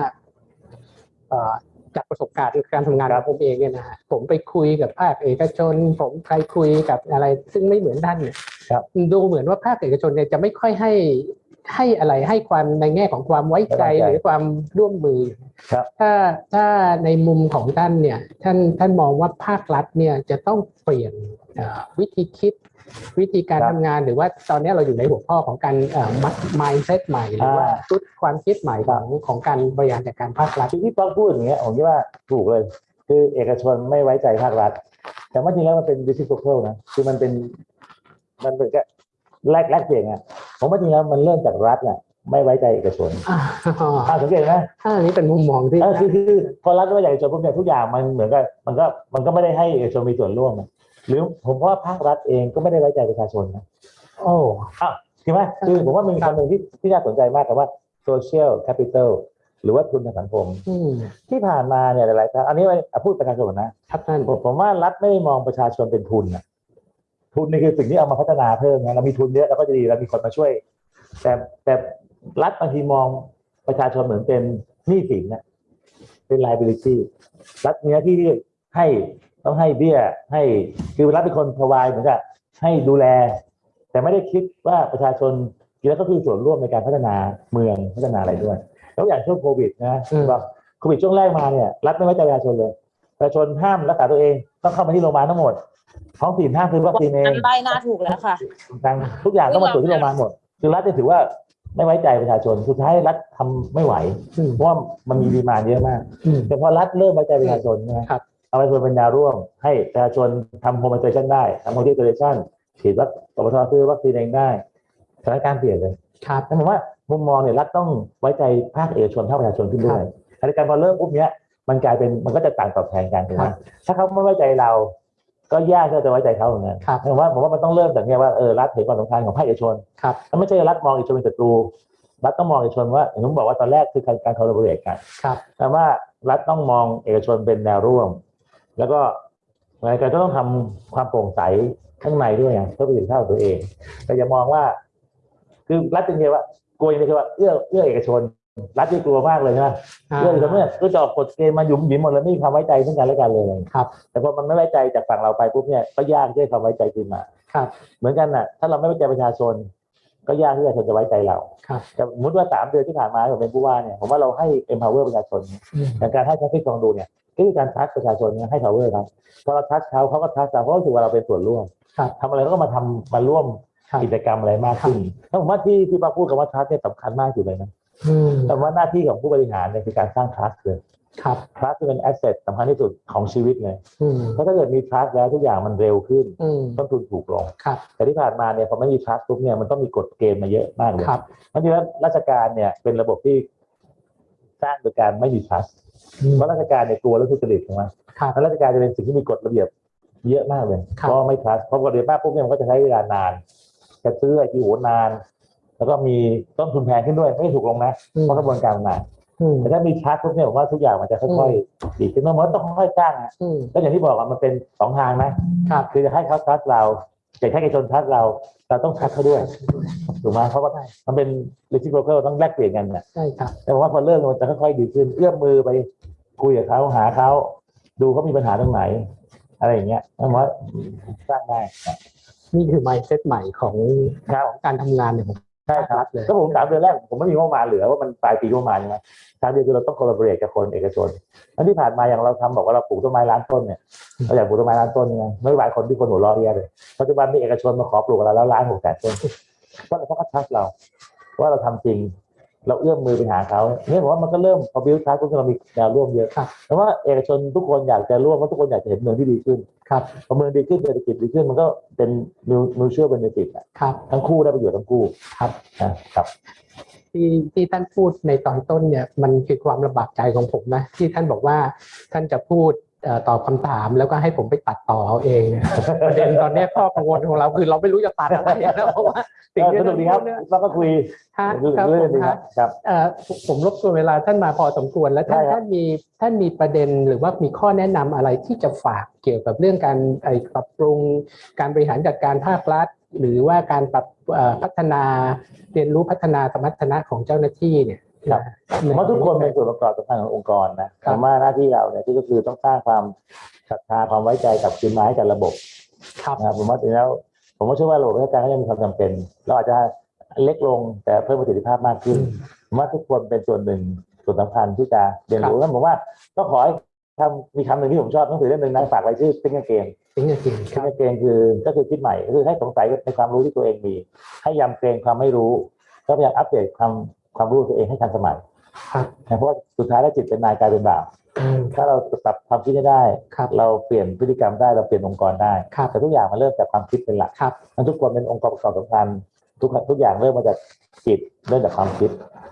เอ่อจากประสบการณ์การทำงานของผมเองเนี่ยนะฮะผมไปคุยกับภาคเอกชน ผมไปคุยกับอะไร ซึ่งไม่เหมือนท่านเนี่ยครับดูเหมือนว่าภาคเอกชนเนี่ยจะไม่ค่อยให้ให้อะไรให้ความในแง่ของความไว้ใจไว้ใจหรือความร่วมมือครับถ้าถ้าในมุมของท่านเนี่ยท่านท่านมองว่าภาครัฐเนี่ยจะต้องเปลี่ยนเอ่อวิธีคิด วิธีการครับทำงานหรือว่าตอนนี้เราอยู่ในหัวข้อของการเอ่อ mindset ใหม่หรือว่าอ่าชุดความคิดใหม่ของของการบริหารจัดการภาครัฐที่พี่ป๊อกพูดอย่างเงี้ยผมคิดว่าถูกเลย คือเอกชนไม่ไว้ใจภาครัฐ แต่ว่าจริงแล้วมันเป็น reciprocal นะคือมันเป็นมันเป็นแค่แลกแลกเปลี่ยนอะผมว่าจริงแล้วมันเริ่มจากรัฐน่ะไม่ไว้ใจเอกชนอ่าอ่าสังเกตไหมอันนี้เป็นมุมมองที่เออคือคือพอรัฐไม่ไว้ใจเอกชนปุ๊บเนี่ยทุกอย่างมันเหมือนกับมันก็มันก็ไม่ได้ให้เอกชนมีส่วนร่วมนะ หรือผมว่าภาครัฐเองก็ไม่ได้ไว้ใจประชาชนนะโอ้ใช่ไหมคือผมว่ามันมีคำหนึ่งที่ที่น่าสนใจมากกับว่า social capital หรือว่าทุนทางสังคมอืมที่ผ่านมาเนี่ยหลายๆครั้งอันนี้ไม่อะพูดประชาชนก่อนนะครับท่านผมผมว่ารัฐไม่ได้มองประชาชนเป็นทุนนะทุนนี่คือสิ่งที่เอามาพัฒนาเพิ่มนะเรามีทุนเยอะเราก็จะดีเรามีคนมาช่วย แต่แต่รัฐบางทีมองประชาชนเหมือนเป็นหนี้สินนะเป็น liability รัฐมีหน้าที่ที่ให้ ต้องให้เบี้ยให้คือรัฐเป็นคนพรวายเหมือนกับให้ดูแล แต่ไม่ได้คิดว่าประชาชนจริงแล้วก็คือส่วนร่วมในการพัฒนาเมืองพัฒนาอะไรด้วยแล้วอย่างช่วงโควิดนะแบบโควิดช่วงแรกมาเนี่ยรัฐไม่ไว้ใจประชาชนเลยประชาชนห้ามรักษาตัวเองต้องเข้ามาที่โรงพยาบาลทั้งหมดท้องถิ่นห้ามซื้อวัคซีนเองอันใต้หน้าถูกแล้วค่ะต่างทุกอย่างต้องมาตรวจที่โรงพยาบาลหมด คือรัฐจะถือว่าไม่ไว้ใจประชาชนสุดท้ายรัฐทำไม่ไหวอืมเพราะว่ามันมีดีมานเยอะมากอืมแต่พอรัฐเริ่มไว้ใจประชาชนใช่ไหมครับ เอาไปเป็นแนวร่วม ให้ประชาชนทำโฮม i เ a ชันได้ทำโฮม i เ a ชันฉีดวัคปปทซื้อวัคซีนเองได้สถานการณ์เปลี่ยนเลยครับนั่นหมายว่ามุมมองเนี่ยรัฐต้องไว้ใจภาคเอกชนภาคประชาชนขึ้นด้วยขณะเดียวกันพอเริ่มปุ๊บเนี้ยมันกลายเป็นมันก็จะต่างตอบแทนกันถูกไหมครับถ้าเขาไม่ไว้ใจเรา ก็ยากที่เราจะไว้ใจเขาเหมือนกันครับผมว่าผมว่ามันต้องเริ่มจากเนี้ยว่าเออรัฐเห็นความสำคัญของภาคเอกชนครับแล้วไม่ใช่รัฐมองเอกชนเป็นศัตรูรัฐต้องมองเอกชนว่าอย่างที่ผมบอกว่าตอนแรกคือการการ collaborate กันครับแต่ว่ารัฐต้องมองเอกชนเป็นแนวร่วม แล้วก็รายการก็ต้องทำความโปร่งใสข้างในด้วยไงเพื่อประสิทธิภาพของตัวเองแต่อย่ามองว่า คือรัฐเป็นเพียงว่ากลัวอย่างเดียวคือว่าเอื้อเอื้อเอกชน รัฐที่กลัวมากเลยใช่ไหมอ่าเอื้อเอกชนเนี่ยก็จะออกกฎเกณฑ์มาหยุมหยิมหมดเลยไม่มีความไว้ใจซึ่งกันและกันเลยครับ แต่พอมันไม่ไว้ใจจากฝั่งเราไปปุ๊บเนี่ยก็ยากที่จะความไว้ใจขึ้นมาครับ เหมือนกันน่ะ ถ้าเราไม่ไว้ใจประชาชน ก็ยากที่ประชาชนจะไว้ใจเราครับแต่สมมติว่าสามเดือนที่ผ่านมาผมเป็นผู้ว่าเนี่ยผมว่าเราให้ empower ประชาชนอืมในการให้ traffic ลองดูเนี่ย ก็คือการทัชประชาชนเนี่ยให้ power ครับพอเราทัชเขาเขาก็ทัชเราเพราะรู้สึกว่าเราเป็นส่วนร่วมครับทำอะไรก็มาทำมาร่วมครับกิจกรรมอะไรมากขึ้นถ้าผมว่าที่ที่ป้าพูดกับว่าทัชเนี่ยสำคัญมากอยู่เลยนะอืมแต่ว่าหน้าที่ของผู้บริหารเนี่ยคือการสร้าง trust เลยครับ trust เป็น asset สำคัญที่สุดของชีวิตเลยอืมเพราะถ้าเกิดมี trust แล้วทุกอย่างมันเร็วขึ้นอืมต้นทุนถูกลงครับแต่ที่ผ่านมาเนี่ยพอไม่มี trust ปุ๊บเนี่ยมันต้องมีกฎเกณฑ์มาเยอะมากเลยครับเพราะฉะนั้นราชการเนี่ยเป็นระบบที่สร้างโดยการไม่มี trust อืม เพราะราชการเนี่ยกลัวเรื่องทุจริตถูกไหมครับแล้วราชการจะเป็นสิ่งที่มีกฎระเบียบเยอะมากเลยครับเพราะไม่ trust เพราะกฎระเบียบมากปุ๊บเนี่ยมันก็จะใช้เวลานานจะซื้อไอ้ที่โหนาน แล้วก็มีต้นทุนแพงขึ้นด้วยไม่ได้ถูกลงนะอืมเพราะกระบวนการมันนานอืมแต่ถ้ามี trust ปุ๊บเนี่ยผมว่าทุกอย่างมันจะค่อยๆดีขึ้นมันก็ต้องค่อยๆสร้างอะอืมก็อย่างที่บอกอะมันเป็นสองทางนะครับคือจะให้เขา trust เราจะให้เอกชน trust เรา เราต้อง trust เขาด้วยถูกไหมเพราะว่ามันเป็น reciprocal ต้องแลกเปลี่ยนกันเนี่ยใช่ครับแต่ผมว่าพอเริ่มมันจะค่อยๆดีขึ้นเอื้อมมือไปคุยกับเขาหาเขาดูเขามีปัญหาตรงไหน อะไรอย่างเงี้ยผมว่าสร้างได้นี่คือ mindset ใหม่ของครับของการทำงานเนี่ยผม ใช่ครับรัฐเลยก็ผมสามเดือนแรกผมไม่มีงบประมาณเหลือว่ามันปลายปีงบประมาณใช่ไหมสามเดือนคือเราต้อง collaborate กับคนเอกชนแล้วที่ผ่านมาอย่างเราทำบอกว่าเราปลูกต้นไม้ล้านต้นเนี่ยเราอยากปลูกต้นไม้ล้านต้นไงไม่หลายคนที่คนหัวเราะเรียเลยปัจจุบันมีเอกชนมาขอปลูกกับเราแล้วล้านหกแสนต้นเพราะอะไรเพราะเขาทักเราว่าเราทำจริง เราเอื้อมมือไปหาเขาเนี่ยผมว่ามันก็เริ่มพอบิวทักก็เรามีแนวร่วมเยอะครับแต่ว่าเอกชนทุกคนอยากจะร่วมเพราะทุกคนอยากจะเห็นเมืองที่ดีขึ้นครับพอเมืองดีขึ้นเศรษฐกิจดีขึ้นมันก็เป็นมิวเชื่อเบนฟิตครับทั้งคู่ได้ประโยชน์ทั้งคู่ครับนะครับที่ที่ท่านพูดในตอนต้นเนี่ยมันคือความลำบากใจของผมนะที่ท่านบอกว่าท่านจะพูดเอ่อ ตอบคำถามแล้วก็ให้ผมไปตัดต่อเอาเองเนี่ยประเด็นตอนเนี้ยข้อกังวลของเราคือเราไม่รู้จะตัดอะไรนะเพราะว่าสิ่งที่สนุกดีครับท่านพูดเนี่ยแล้วก็คุยฮะเรื่องครับผเรื่องมดีคฮะรับครับเอ่อผมรบกวนเวลาท่านมาพอสมควรแล้วท่านได้ครับท่านมีท่านมีประเด็นหรือว่ามีข้อแนะนำอะไรที่จะฝากเกี่ยวกับเรื่องการไอ้ปรับปรุงการบริหารจัดการภาครัฐ หรือว่าการปรับเอ่อพัฒนาเรียนรู้พัฒนาสมรรถนะของเจ้าหน้าที่เนี่ย ครับผมว่าทุกคนเป็นส่วนประกอบสำคัญขององค์กรนะผมว่าหน้าที่เราเนี่ยที่ก็คือต้องสร้างความศรัทธาความไว้ใจกับคืนมาให้กับระบบครับนะครับผมว่าจริงแล้ว ผมว่าเชื่อว่าระบบราชการก็ยังมีความจำเป็นเราอาจจะเล็กลงแต่เพิ่มประสิทธิภาพมากขึ้นผมว่าทุกคนเป็นส่วนหนึ่งส่วนสำคัญที่จะเรียนรู้แล้วผมว่าก็ขอให้ทำมีคำหนึ่งที่ผมชอบหนังสือเล่มหนึ่งนะฝากไว้ชื่อ Think Again ถึงจะจริงค Think รับ Again คือก็คือคิดใหม่ก็คือให้สงสัยในความรู้ที่ตัวเองมี ให้ยำเกรงความไม่รู้ ก็พยายามอัปเดตความ ความรู้ตัวเองให้ทันสมัยครับนะเพราะว่าสุดท้ายแล้วจิตเป็นนายกลายเป็นบ่าวอืมถ้าเราปรับความคิดให้ได้ครับเราเปลี่ยนพฤติกรรมได้เราเปลี่ยนองค์กรได้ครับแต่ทุกอย่างมันเริ่มจากความคิดเป็นหลักครับทั้นทุกคนเป็นองค์ประกอบสำคัญทุกทุกอย่างเริ่มมาจากจิตเริ่มจากความคิด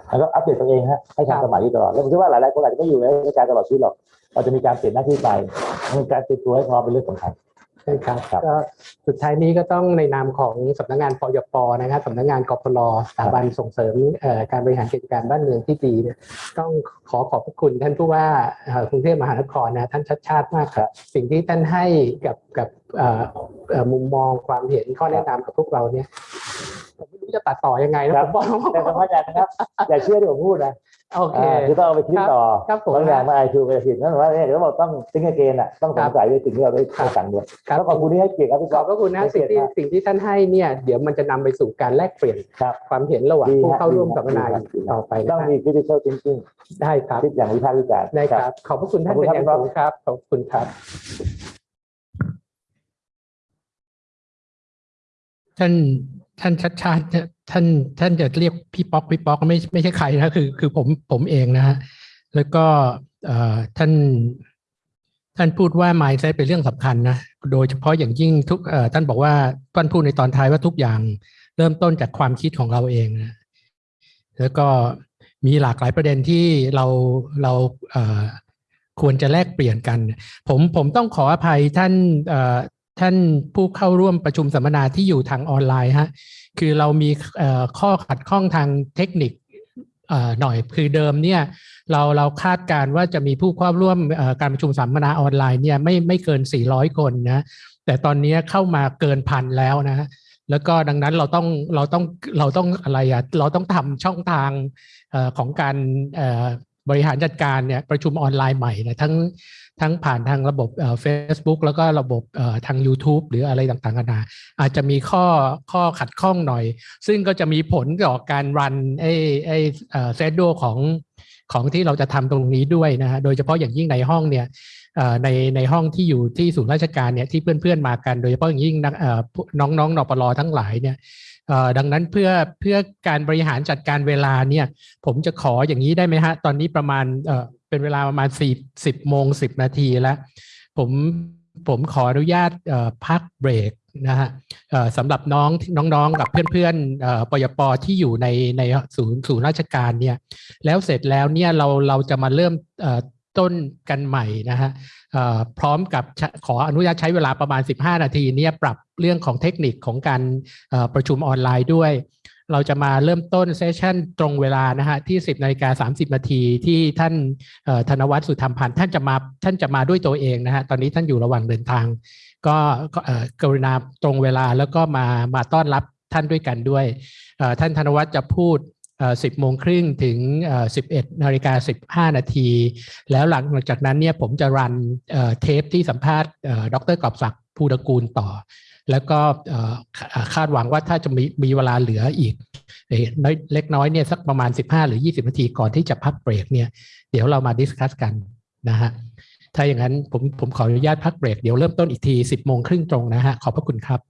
แล้วก็อัปเดตตัวเองฮะให้ทันสมัยอยู่ตลอดแล้วผมคิดว่าหลายๆคนอาจจะไม่อยู่ในราชการตลอดชีวิตหรอกเราจะมีการเปลี่ยนหน้าที่ไปมีการเตรียมตัวให้พร้อมเป็นเรื่องสำคัญ ใช่ครับครับก็สุดท้ายนี้ก็ต้องในนามของสำนักงานปยปนะครับสำนักงานกพลสถาบันส่งเสริมเอ่อการบริหารกิจการบ้านเมืองที่ดีเนี่ยต้องขอขอบพระคุณท่านผู้ว่าเอ่อกรุงเทพมหานครนะท่านชัดชาติมากครับ สิ่งที่ท่านให้กับกับเอ่อเอ่อมุมมองความเห็นข้อแนะนำกับพวกเราเนี่ยผมไม่รู้จะตัดต่อยังไงนะครับผมบอกแต่สำคัญอย่างนะครับอย่าเชื่อที่ผมพูดนะโอเคอ่าคือต้องเอาไปคิดต่อครับผมบางอย่างมาไอคิวไปผิดนั่นหมายว่าเนี่ยเดี๋ยวเราบอกต้องติ้งเกนอะต้องสงสัยในสิ่งที่เราได้ครับสั่งด้วยครับแล้วขอบคุณที่ให้เกียรติครับพี่ขก๊ออบฟพระคุณนะสิ่งที่สิ่งที่ท่านให้เนี่ยเดี๋ยวมันจะนำไปสู่การแลกเปลี่ยนครับความเห็นระหว่างดีผู้ฮะเข้าร่วมดีสัมมนาดีครับต่อไปต้นะองครับมี critical thinking ได้ครับคิดอย่างวิพากษ์วิจารณ์ได้ครับ ขอบพระคุณท่านขอบคุเป็นณอครับย่างสูงครับขอบคุณครับ ท่านท่านชัดชาติท่านท่านจะเรียกพี่ป๊อกพี่ป๊อกไม่ไม่ใช่ใครนะคือคือผมผมเองนะฮะแล้วก็ท่านท่านพูดว่า mindset เป็นเรื่องสำคัญนะโดยเฉพาะอย่างยิ่งทุกท่านบอกว่าท่านพูดในตอนท้ายว่าทุกอย่างเริ่มต้นจากความคิดของเราเองนะแล้วก็มีหลากหลายประเด็นที่เราเราควรจะแลกเปลี่ยนกัน ผมผมต้องขออภัยท่าน ท่านผู้เข้าร่วมประชุมสัมมนาที่อยู่ทางออนไลน์ฮะคือเรามีข้อขัดข้องทางเทคนิคหน่อยคือเดิมเนี่ยเราเราคาดการว่าจะมีผู้เข้าร่วมการประชุมสัมมนาออนไลน์เนี่ยไม่ไม่เกิน 400 คนนะแต่ตอนนี้เข้ามาเกินพันแล้วนะแล้วก็ดังนั้นเราต้องเราต้องเราต้องอะไรอะเราต้องทำช่องทางอของการ บริหารจัดการเนี่ยประชุมออนไลน์ใหม่นะทั้งทั้งผ่านทางระบบเอ่อ Facebook แล้วก็ระบบทาง YouTube หรืออะไรต่างๆกันานาอาจจะมีข้อข้อขัดข้องหน่อย ซึ่งก็จะมีผลต่อการรันไอ้ไอ้เซตโดของของที่เราจะทำตรงนี้ด้วยนะฮะโดยเฉพาะอย่างยิ่งในห้องเนี่ยในในห้องที่อยู่ที่ศูนย์ราชการเนี่ยที่เพื่อนๆมากัน โดยเฉพาะอย่างยิ่งนักเอ่อผู้น้องๆนปลทั้งหลายเนี่ย ดังนั้นเพื่อเพื่อการบริหารจัดการเวลาเนี่ยผมจะขออย่างนี้ได้ไหมฮะ ตอนนี้ประมาณเออเป็นเวลาประมาณสี่สิบโมงสิบนาทีแล้ว ผมผมขออนุญาตพักเบรกนะฮะสำหรับน้องน้องๆกับเพื่อนๆเอ่อปยปที่อยู่ในในศูนย์ศูนย์ราชการเนี่ยแล้วเสร็จแล้วเนี่ยเราเราจะมาเริ่มต้นกันใหม่นะฮะ พร้อมกับขออนุญาตใช้เวลาประมาณ 15 นาทีเนี่ยปรับเรื่องของเทคนิคของการประชุมออนไลน์ด้วย เราจะมาเริ่มต้นเซสชันตรงเวลานะฮะที่ 10นาฬิกา30 นาทีที่ท่านธนวัฒน์สุธรรมพันธ์ท่านจะมาท่านจะมาด้วยตัวเองนะฮะตอนนี้ท่านอยู่ระหว่างเดินทาง ก็กรุณาตรงเวลาแล้วก็มามาต้อนรับท่านด้วยกันด้วย ท่านธนวัฒน์จะพูด สิบโมงครึ่งถึงสิบเอ็ดนาฬิกาสิบห้านาที แล้วหลังจากนั้นเนี่ยผมจะรันเทปที่สัมภาษณ์ดรกอบศักดิ์ภูตระกูลต่อ แล้วก็คาดหวังว่าถ้าจะมีมีเวลาเหลืออีกเอ่อน้อยเล็กน้อยเนี่ยสักประมาณ 15 หรือ 20 นาทีก่อนที่จะพักเบรกเนี่ยเดี๋ยวเรามาดิสคัสกันนะฮะถ้าอย่างนั้นผมผมขออนุญาตพักเบรกเดี๋ยวเริ่มต้นอีกที 10โมงครึ่งตรงนะฮะขอบพระคุณครับ